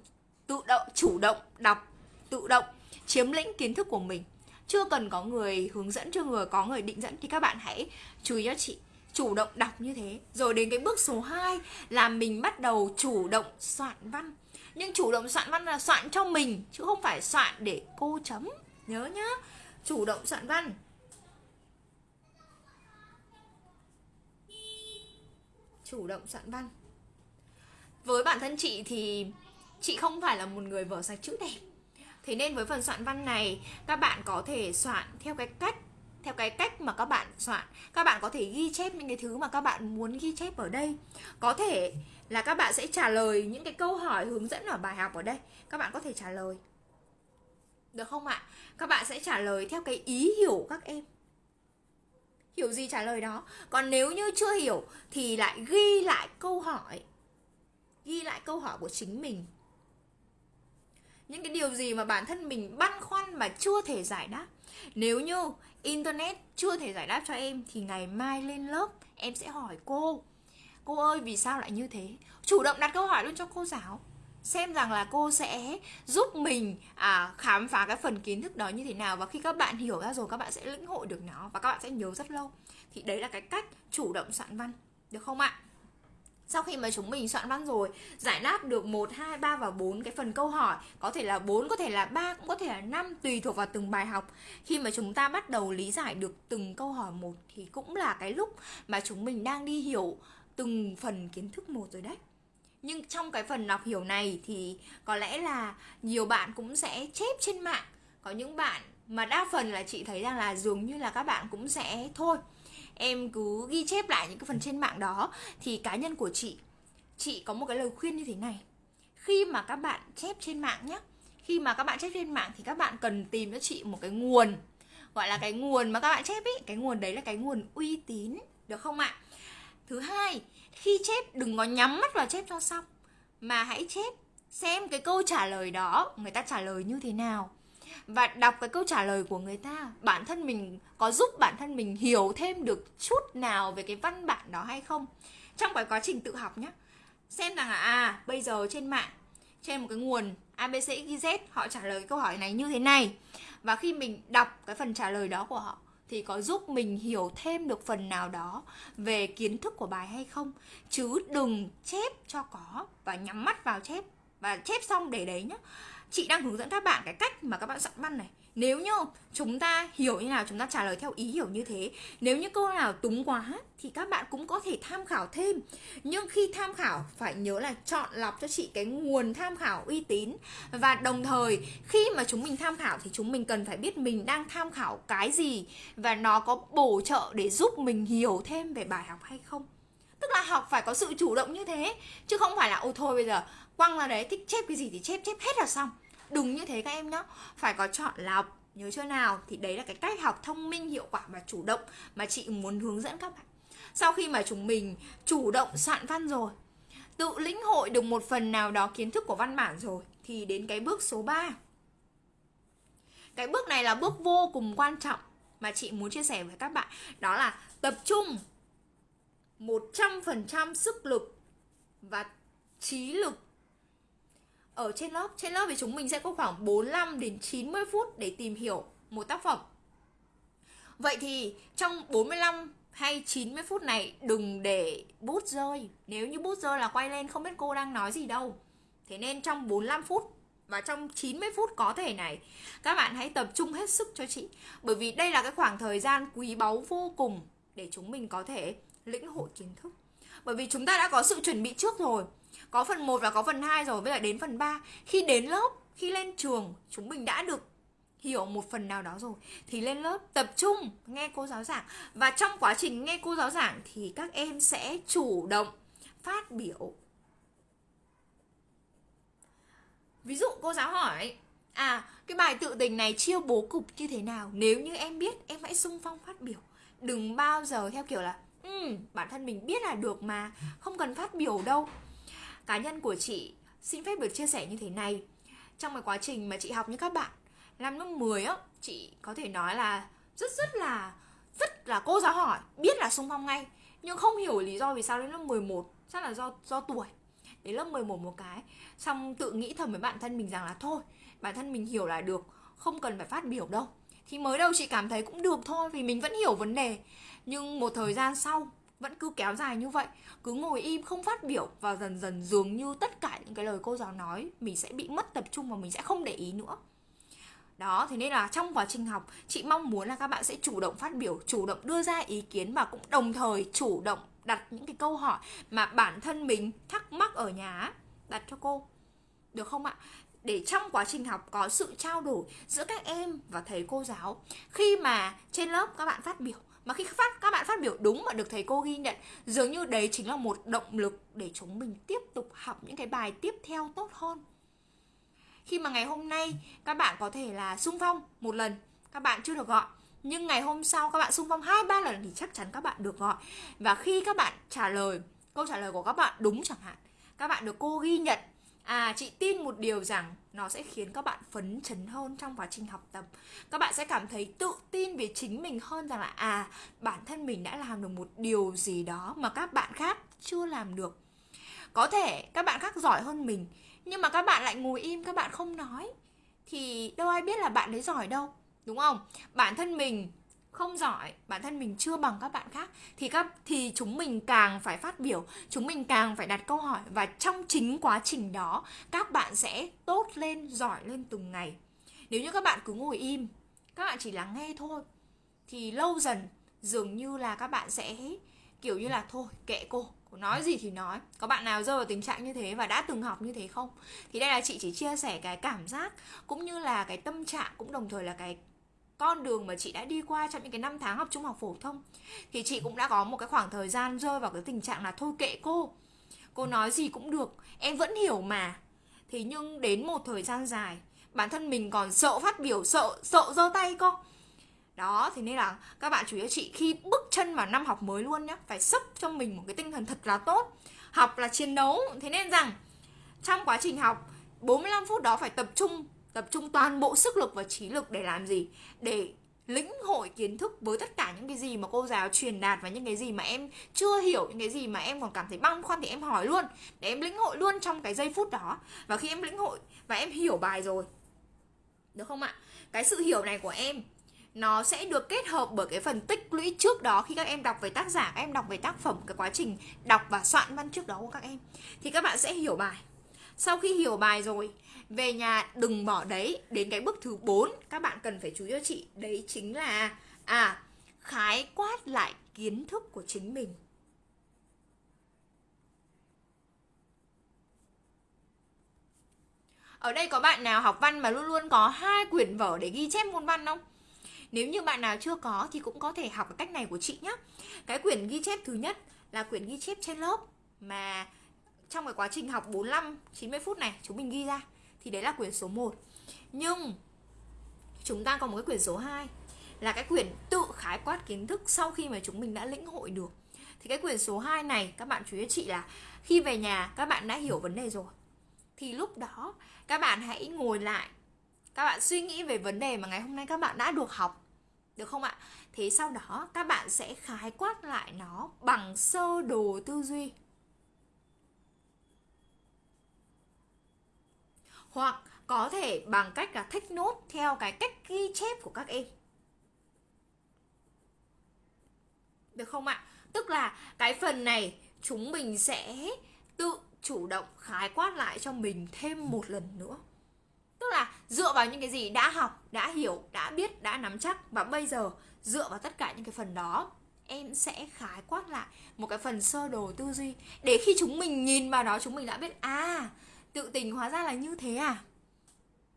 tự động, chủ động đọc, tự động chiếm lĩnh kiến thức của mình. Chưa cần có người hướng dẫn, chưa người có người định dẫn thì các bạn hãy chú ý cho chị, chủ động đọc như thế. Rồi đến cái bước số 2 là mình bắt đầu chủ động soạn văn. Nhưng chủ động soạn văn là soạn cho mình, chứ không phải soạn để cô chấm. Nhớ nhá, chủ động soạn văn. Chủ động soạn văn. Với bản thân chị thì chị không phải là một người vở sạch chữ đẹp. Thế nên với phần soạn văn này, các bạn có thể soạn theo cái cách, theo cái cách mà các bạn soạn. Các bạn có thể ghi chép những cái thứ mà các bạn muốn ghi chép ở đây. Có thể là các bạn sẽ trả lời những cái câu hỏi hướng dẫn ở bài học ở đây. Các bạn có thể trả lời. Được không ạ? Các bạn sẽ trả lời theo cái ý hiểu các em hiểu gì trả lời đó. Còn nếu như chưa hiểu thì lại ghi lại câu hỏi. Ghi lại câu hỏi của chính mình. Những cái điều gì mà bản thân mình băn khoăn mà chưa thể giải đáp. Nếu như internet chưa thể giải đáp cho em thì ngày mai lên lớp, em sẽ hỏi cô. Cô ơi, vì sao lại như thế? Chủ động đặt câu hỏi luôn cho cô giáo xem rằng là cô sẽ giúp mình à, khám phá cái phần kiến thức đó như thế nào. Và khi các bạn hiểu ra rồi các bạn sẽ lĩnh hội được nó và các bạn sẽ nhớ rất lâu. Thì đấy là cái cách chủ động soạn văn được không ạ? Sau khi mà chúng mình soạn văn rồi giải đáp được 1, 2, 3 và 4 cái phần câu hỏi có thể là 4, có thể là 3, cũng có thể là 5 tùy thuộc vào từng bài học. Khi mà chúng ta bắt đầu lý giải được từng câu hỏi một thì cũng là cái lúc mà chúng mình đang đi hiểu từng phần kiến thức một rồi đấy nhưng trong cái phần đọc hiểu này thì có lẽ là nhiều bạn cũng sẽ chép trên mạng. Có những bạn mà đa phần là chị thấy rằng là dường như là các bạn cũng sẽ thôi, em cứ ghi chép lại những cái phần trên mạng đó. Thì cá nhân của chị chị có một cái lời khuyên như thế này. Khi mà các bạn chép trên mạng nhé khi mà các bạn chép trên mạng thì các bạn cần tìm cho chị một cái nguồn, gọi là cái nguồn mà các bạn chép ý. Cái nguồn đấy là cái nguồn uy tín, được không ạ? Thứ hai, khi chép đừng có nhắm mắt vào chép cho xong, mà hãy chép xem cái câu trả lời đó người ta trả lời như thế nào. Và đọc cái câu trả lời của người ta, bản thân mình có giúp bản thân mình hiểu thêm được chút nào về cái văn bản đó hay không? Trong cái quá trình tự học nhé xem rằng là à bây giờ trên mạng, trên một cái nguồn abcxyz họ trả lời câu hỏi này như thế này. Và khi mình đọc cái phần trả lời đó của họ thì có giúp mình hiểu thêm được phần nào đó về kiến thức của bài hay không? Chứ đừng chép cho có và nhắm mắt vào chép. Và chép xong để đấy nhá. Chị đang hướng dẫn các bạn cái cách mà các bạn soạn văn này nếu như chúng ta hiểu như nào, chúng ta trả lời theo ý hiểu như thế. Nếu như câu nào túng quá thì các bạn cũng có thể tham khảo thêm. Nhưng khi tham khảo, phải nhớ là chọn lọc cho chị cái nguồn tham khảo uy tín. Và đồng thời, khi mà chúng mình tham khảo thì chúng mình cần phải biết mình đang tham khảo cái gì. Và nó có bổ trợ để giúp mình hiểu thêm về bài học hay không. Tức là học phải có sự chủ động như thế, chứ không phải là ô thôi bây giờ, quăng ra đấy, thích chép cái gì thì chép chép hết là xong đừng như thế các em nhá. Phải có chọn lọc nhớ chưa nào? Thì đấy là cái cách học thông minh, hiệu quả và chủ động mà chị muốn hướng dẫn các bạn. Sau khi mà chúng mình chủ động soạn văn rồi, tự lĩnh hội được một phần nào đó kiến thức của văn bản rồi, thì đến cái bước số 3 cái bước này là bước vô cùng quan trọng mà chị muốn chia sẻ với các bạn. Đó là tập trung 100% sức lực và trí lực ở trên lớp trên lớp thì chúng mình sẽ có khoảng 45 đến 90 phút để tìm hiểu một tác phẩm. Vậy thì trong 45 hay 90 phút này, đừng để bút rơi. Nếu như bút rơi là quay lên, không biết cô đang nói gì đâu. Thế nên trong 45 phút và trong 90 phút có thể này, các bạn hãy tập trung hết sức cho chị. Bởi vì đây là cái khoảng thời gian quý báu vô cùng để chúng mình có thể lĩnh hội kiến thức. Bởi vì chúng ta đã có sự chuẩn bị trước rồi có phần 1 và có phần 2 rồi bây giờ đến phần 3 khi đến lớp, khi lên trường, chúng mình đã được hiểu một phần nào đó rồi. Thì lên lớp tập trung, nghe cô giáo giảng. Và trong quá trình nghe cô giáo giảng thì các em sẽ chủ động phát biểu. Ví dụ cô giáo hỏi à cái bài tự tình này chia bố cục như thế nào? Nếu như em biết, em hãy sung phong phát biểu. Đừng bao giờ theo kiểu là ừ bản thân mình biết là được mà, không cần phát biểu đâu cá nhân của chị xin phép được chia sẻ như thế này. Trong cái quá trình mà chị học như các bạn, năm lớp 10 á, chị có thể nói là rất rất là rất là cô giáo hỏi, biết là xung phong ngay, nhưng không hiểu lý do vì sao đến lớp 11 chắc là do do tuổi. Đến lớp 11 một cái, xong tự nghĩ thầm với bản thân mình rằng là thôi, bản thân mình hiểu là được, không cần phải phát biểu đâu. Thì mới đầu chị cảm thấy cũng được thôi vì mình vẫn hiểu vấn đề. Nhưng một thời gian sau vẫn cứ kéo dài như vậy. Cứ ngồi im, không phát biểu và dần dần dường như tất cả những cái lời cô giáo nói, mình sẽ bị mất tập trung và mình sẽ không để ý nữa. Đó, thế nên là trong quá trình học, chị mong muốn là các bạn sẽ chủ động phát biểu, chủ động đưa ra ý kiến và cũng đồng thời chủ động đặt những cái câu hỏi mà bản thân mình thắc mắc ở nhà đặt cho cô. Được không ạ? Để trong quá trình học có sự trao đổi giữa các em và thầy cô giáo, khi mà trên lớp các bạn phát biểu mà khi phát, các bạn phát biểu đúng mà được thầy cô ghi nhận, dường như đấy chính là một động lực để chúng mình tiếp tục học những cái bài tiếp theo tốt hơn. Khi mà ngày hôm nay các bạn có thể là sung phong một lần, các bạn chưa được gọi. Nhưng ngày hôm sau các bạn sung phong hai, ba lần thì chắc chắn các bạn được gọi. Và khi các bạn trả lời, câu trả lời của các bạn đúng chẳng hạn, các bạn được cô ghi nhận À, chị tin một điều rằng nó sẽ khiến các bạn phấn chấn hơn trong quá trình học tập. Các bạn sẽ cảm thấy tự tin về chính mình hơn rằng là à, bản thân mình đã làm được một điều gì đó mà các bạn khác chưa làm được. Có thể các bạn khác giỏi hơn mình, nhưng mà các bạn lại ngồi im, các bạn không nói thì đâu ai biết là bạn đấy giỏi đâu, đúng không? Bản thân mình không giỏi, bản thân mình chưa bằng các bạn khác, thì các, thì chúng mình càng phải phát biểu, chúng mình càng phải đặt câu hỏi và trong chính quá trình đó, các bạn sẽ tốt lên, giỏi lên từng ngày. Nếu như các bạn cứ ngồi im, các bạn chỉ lắng nghe thôi, thì lâu dần dường như là các bạn sẽ kiểu như là, thôi, kệ cô nói gì thì nói. Có bạn nào rơi vào tình trạng như thế và đã từng học như thế không? Thì đây là chị chỉ chia sẻ cái cảm giác cũng như là cái tâm trạng, cũng đồng thời là cái con đường mà chị đã đi qua trong những cái năm tháng học trung học phổ thông. Thì chị cũng đã có một cái khoảng thời gian rơi vào cái tình trạng là thôi kệ cô. Cô nói gì cũng được, em vẫn hiểu mà. Thế nhưng đến một thời gian dài, bản thân mình còn sợ phát biểu, sợ sợ giơ tay cô đó, thế nên là các bạn chú ý chị khi bước chân vào năm học mới luôn nhé phải sốc cho mình một cái tinh thần thật là tốt, học là chiến đấu. Thế nên rằng, trong quá trình học 45 phút đó phải tập trung tập trung toàn bộ sức lực và trí lực để làm gì? Để lĩnh hội kiến thức với tất cả những cái gì mà cô giáo truyền đạt và những cái gì mà em chưa hiểu, những cái gì mà em còn cảm thấy băn khoăn thì em hỏi luôn. Để em lĩnh hội luôn trong cái giây phút đó. Và khi em lĩnh hội và em hiểu bài rồi, được không ạ? Cái sự hiểu này của em, nó sẽ được kết hợp bởi cái phần tích lũy trước đó khi các em đọc về tác giả, các em đọc về tác phẩm, cái quá trình đọc và soạn văn trước đó của các em. Thì các bạn sẽ hiểu bài. Sau khi hiểu bài rồi về nhà, đừng bỏ đấy đến cái bước thứ 4 các bạn cần phải chú ý cho chị, đấy chính là à khái quát lại kiến thức của chính mình Ở đây có bạn nào học văn mà luôn luôn có hai quyển vở để ghi chép môn văn không? Nếu như bạn nào chưa có thì cũng có thể học cái cách này của chị nhé. Cái quyển ghi chép thứ nhất là quyển ghi chép trên lớp mà trong cái quá trình học 45 90 phút này, chúng mình ghi ra thì đấy là quyển số 1 nhưng chúng ta có một cái quyển số 2 là cái quyển tự khái quát kiến thức sau khi mà chúng mình đã lĩnh hội được. Thì cái quyển số 2 này, các bạn chú ý chị là khi về nhà, các bạn đã hiểu vấn đề rồi. Thì lúc đó, các bạn hãy ngồi lại, các bạn suy nghĩ về vấn đề mà ngày hôm nay các bạn đã được học, được không ạ? Thế sau đó, các bạn sẽ khái quát lại nó bằng sơ đồ tư duy. Hoặc có thể bằng cách là thích nốt theo cái cách ghi chép của các em. Được không ạ? Tức là cái phần này chúng mình sẽ tự chủ động khái quát lại cho mình thêm một lần nữa. Tức là dựa vào những cái gì đã học, đã hiểu, đã biết, đã nắm chắc và bây giờ dựa vào tất cả những cái phần đó, em sẽ khái quát lại một cái phần sơ đồ tư duy để khi chúng mình nhìn vào đó chúng mình đã biết à tự tình hóa ra là như thế à?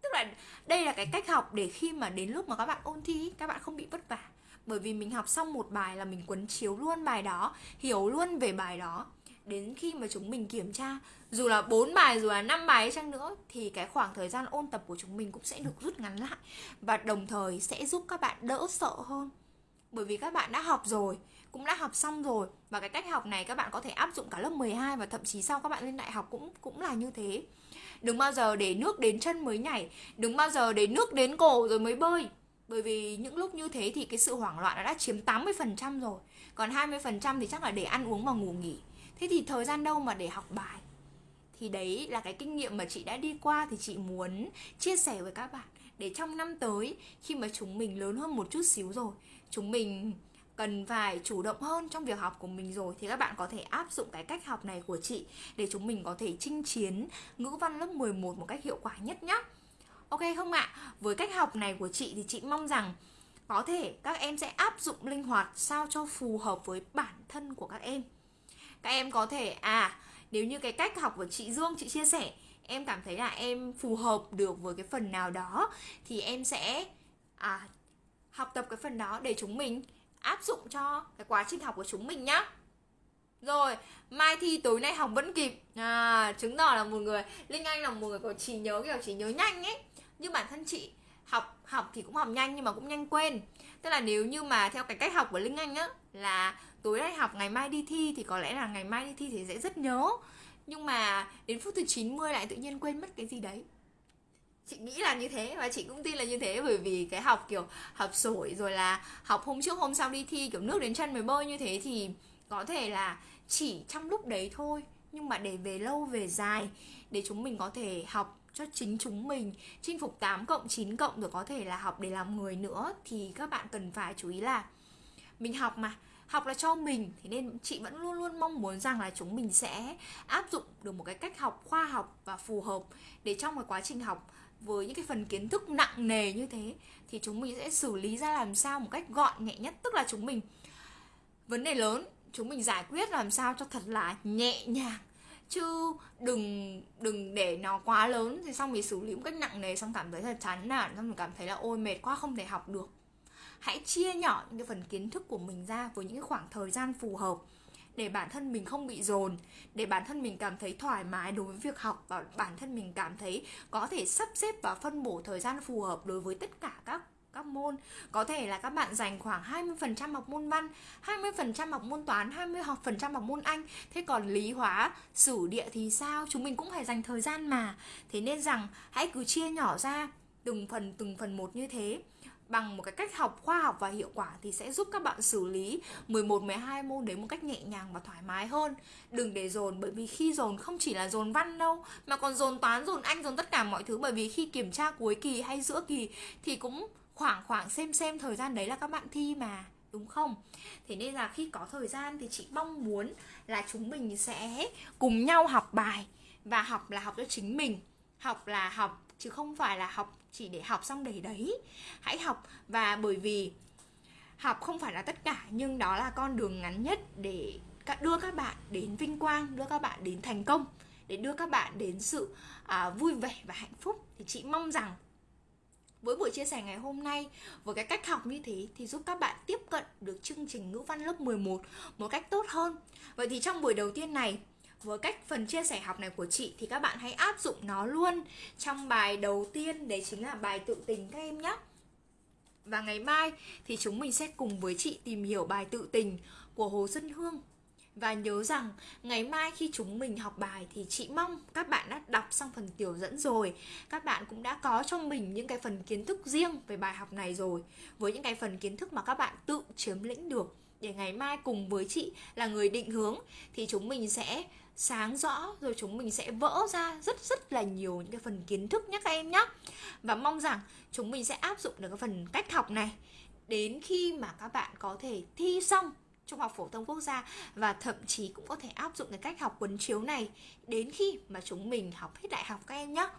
Tức là đây là cái cách học để khi mà đến lúc mà các bạn ôn thi các bạn không bị vất vả. Bởi vì mình học xong một bài là mình quấn chiếu luôn bài đó, hiểu luôn về bài đó. Đến khi mà chúng mình kiểm tra, dù là bốn bài, dù là năm bài chăng nữa, thì cái khoảng thời gian ôn tập của chúng mình cũng sẽ được rút ngắn lại. Và đồng thời sẽ giúp các bạn đỡ sợ hơn. Bởi vì các bạn đã học rồi cũng đã học xong rồi. Và cái cách học này các bạn có thể áp dụng cả lớp 12 và thậm chí sau các bạn lên đại học cũng cũng là như thế. Đừng bao giờ để nước đến chân mới nhảy. Đừng bao giờ để nước đến cổ rồi mới bơi. Bởi vì những lúc như thế thì cái sự hoảng loạn đã chiếm 80% rồi. Còn 20% thì chắc là để ăn uống và ngủ nghỉ. Thế thì thời gian đâu mà để học bài? Thì đấy là cái kinh nghiệm mà chị đã đi qua thì chị muốn chia sẻ với các bạn. Để trong năm tới khi mà chúng mình lớn hơn một chút xíu rồi, chúng mình cần phải chủ động hơn trong việc học của mình rồi thì các bạn có thể áp dụng cái cách học này của chị để chúng mình có thể chinh chiến ngữ văn lớp 11 một cách hiệu quả nhất nhé. Ok không ạ? Với cách học này của chị thì chị mong rằng có thể các em sẽ áp dụng linh hoạt sao cho phù hợp với bản thân của các em. Các em có thể à nếu như cái cách học của chị Dương chị chia sẻ em cảm thấy là em phù hợp được với cái phần nào đó thì em sẽ à, học tập cái phần đó để chúng mình áp dụng cho cái quá trình học của chúng mình nhá. Rồi mai thi tối nay học vẫn kịp. À, chứng tỏ là một người linh anh là một người có trí nhớ kiểu trí nhớ nhanh ấy. Như bản thân chị học học thì cũng học nhanh nhưng mà cũng nhanh quên. Tức là nếu như mà theo cái cách học của linh anh á là tối nay học ngày mai đi thi thì có lẽ là ngày mai đi thi thì sẽ rất nhớ. Nhưng mà đến phút thứ 90 lại tự nhiên quên mất cái gì đấy chị nghĩ là như thế, và chị cũng tin là như thế, bởi vì cái học, kiểu, học sổi rồi là học hôm trước hôm sau đi thi, kiểu, nước đến chân mới bơi như thế thì có thể là chỉ trong lúc đấy thôi. Nhưng mà để về lâu, về dài, để chúng mình có thể học cho chính chúng mình. Chinh phục 8 cộng 9 cộng rồi có thể là học để làm người nữa, thì các bạn cần phải chú ý là mình học mà, học là cho mình. Thế nên chị vẫn luôn luôn mong muốn rằng là chúng mình sẽ áp dụng được một cái cách học khoa học và phù hợp để trong cái quá trình học với những cái phần kiến thức nặng nề như thế thì chúng mình sẽ xử lý ra làm sao một cách gọn, nhẹ nhất, tức là chúng mình. Vấn đề lớn, chúng mình giải quyết làm sao cho thật là nhẹ nhàng. Chứ đừng đừng để nó quá lớn, thì xong mình xử lý một cách nặng nề, xong cảm thấy thật chán nản, xong mình cảm thấy là ôi, mệt quá, không thể học được. Hãy chia nhỏ những cái phần kiến thức của mình ra với những cái khoảng thời gian phù hợp để bản thân mình không bị dồn để bản thân mình cảm thấy thoải mái đối với việc học và bản thân mình cảm thấy có thể sắp xếp và phân bổ thời gian phù hợp đối với tất cả các các môn. Có thể là các bạn dành khoảng 20% học môn văn 20% học môn toán 20% học môn Anh. Thế còn lý hóa, sử địa thì sao? Chúng mình cũng phải dành thời gian mà. Thế nên rằng hãy cứ chia nhỏ ra từng phần từng phần một như thế bằng một cái cách học khoa học và hiệu quả thì sẽ giúp các bạn xử lý 11 12 môn đấy một cách nhẹ nhàng và thoải mái hơn. Đừng để dồn bởi vì khi dồn không chỉ là dồn văn đâu mà còn dồn toán, dồn anh, dồn tất cả mọi thứ bởi vì khi kiểm tra cuối kỳ hay giữa kỳ thì cũng khoảng khoảng xem xem thời gian đấy là các bạn thi mà đúng không? Thế nên là khi có thời gian thì chị mong muốn là chúng mình sẽ cùng nhau học bài và học là học cho chính mình, học là học chứ không phải là học chỉ để học xong để đấy hãy học và bởi vì học không phải là tất cả nhưng đó là con đường ngắn nhất để đưa các bạn đến vinh quang đưa các bạn đến thành công để đưa các bạn đến sự à, vui vẻ và hạnh phúc thì chị mong rằng với buổi chia sẻ ngày hôm nay với cái cách học như thế thì giúp các bạn tiếp cận được chương trình ngữ văn lớp 11 một cách tốt hơn. Vậy thì trong buổi đầu tiên này với cách phần chia sẻ học này của chị thì các bạn hãy áp dụng nó luôn trong bài đầu tiên, đấy chính là bài tự tình các em nhé và ngày mai thì chúng mình sẽ cùng với chị tìm hiểu bài tự tình của Hồ Xuân Hương. Và nhớ rằng ngày mai khi chúng mình học bài thì chị mong các bạn đã đọc xong phần tiểu dẫn rồi. Các bạn cũng đã có trong mình những cái phần kiến thức riêng về bài học này rồi. Với những cái phần kiến thức mà các bạn tự chiếm lĩnh được. Để ngày mai cùng với chị là người định hướng Thì chúng mình sẽ sáng rõ rồi chúng mình sẽ vỡ ra rất rất là nhiều những cái phần kiến thức nhé các em nhé và mong rằng chúng mình sẽ áp dụng được cái phần cách học này đến khi mà các bạn có thể thi xong trung học phổ thông quốc gia và thậm chí cũng có thể áp dụng cái cách học quấn chiếu này đến khi mà chúng mình học hết đại học các em nhé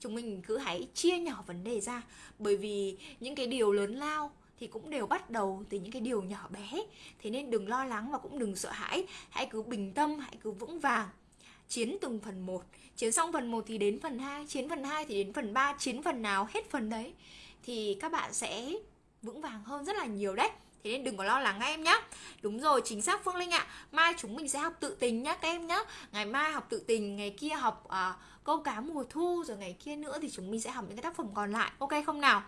chúng mình cứ hãy chia nhỏ vấn đề ra bởi vì những cái điều lớn lao thì cũng đều bắt đầu từ những cái điều nhỏ bé. Thế nên đừng lo lắng và cũng đừng sợ hãi. Hãy cứ bình tâm hãy cứ vững vàng. Chiến từng phần một. Chiến xong phần 1 thì đến phần 2 chiến phần 2 thì đến phần 3 chiến phần nào hết phần đấy. Thì các bạn sẽ vững vàng hơn rất là nhiều đấy. Thế nên đừng có lo lắng các em nhé đúng rồi chính xác phương linh ạ. Mai chúng mình sẽ học tự tình nhá các em nhé ngày mai học tự tình ngày kia học uh, câu cá mùa thu rồi ngày kia nữa thì chúng mình sẽ học những cái tác phẩm còn lại ok không nào?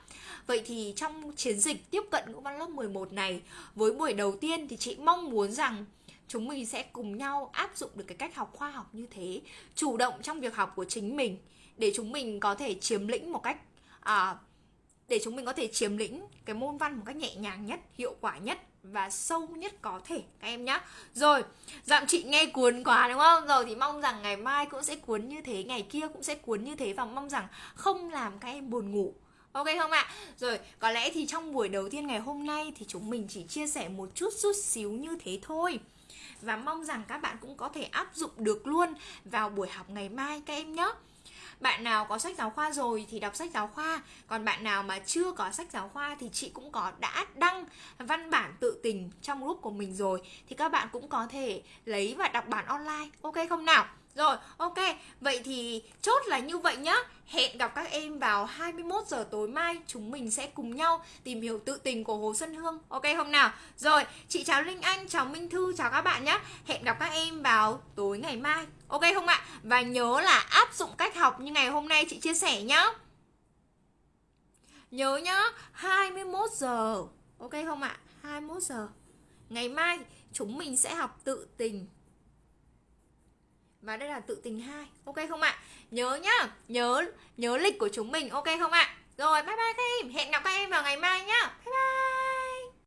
Vậy thì trong chiến dịch tiếp cận ngữ văn lớp 11 này với buổi đầu tiên thì chị mong muốn rằng chúng mình sẽ cùng nhau áp dụng được cái cách học khoa học như thế chủ động trong việc học của chính mình để chúng mình có thể chiếm lĩnh một cách à, để chúng mình có thể chiếm lĩnh cái môn văn một cách nhẹ nhàng nhất hiệu quả nhất và sâu nhất có thể các em nhá. Rồi dặm chị nghe cuốn quá đúng không? Rồi thì mong rằng ngày mai cũng sẽ cuốn như thế ngày kia cũng sẽ cuốn như thế và mong rằng không làm các em buồn ngủ. Ok không ạ? Rồi, có lẽ thì trong buổi đầu tiên ngày hôm nay thì chúng mình chỉ chia sẻ một chút chút xíu như thế thôi. Và mong rằng các bạn cũng có thể áp dụng được luôn vào buổi học ngày mai các em nhé bạn nào có sách giáo khoa rồi thì đọc sách giáo khoa. Còn bạn nào mà chưa có sách giáo khoa thì chị cũng có đã đăng văn bản tự tình trong group của mình rồi. Thì các bạn cũng có thể lấy và đọc bản online. Ok không nào? Rồi, ok. Vậy thì chốt là như vậy nhá. Hẹn gặp các em vào 21 giờ tối mai chúng mình sẽ cùng nhau tìm hiểu tự tình của Hồ Xuân Hương. Ok không nào? Rồi, chị chào Linh Anh, chào Minh Thư, chào các bạn nhé. Hẹn gặp các em vào tối ngày mai. Ok không ạ? Và nhớ là áp dụng cách học như ngày hôm nay chị chia sẻ nhá. Nhớ nhá, 21 giờ. Ok không ạ? 21 giờ. Ngày mai chúng mình sẽ học tự tình và đây là tự tình hai, ok không ạ? Nhớ nhá, nhớ nhớ lịch của chúng mình, ok không ạ? Rồi, bye bye các em. Hẹn gặp các em vào ngày mai nhá. Bye bye.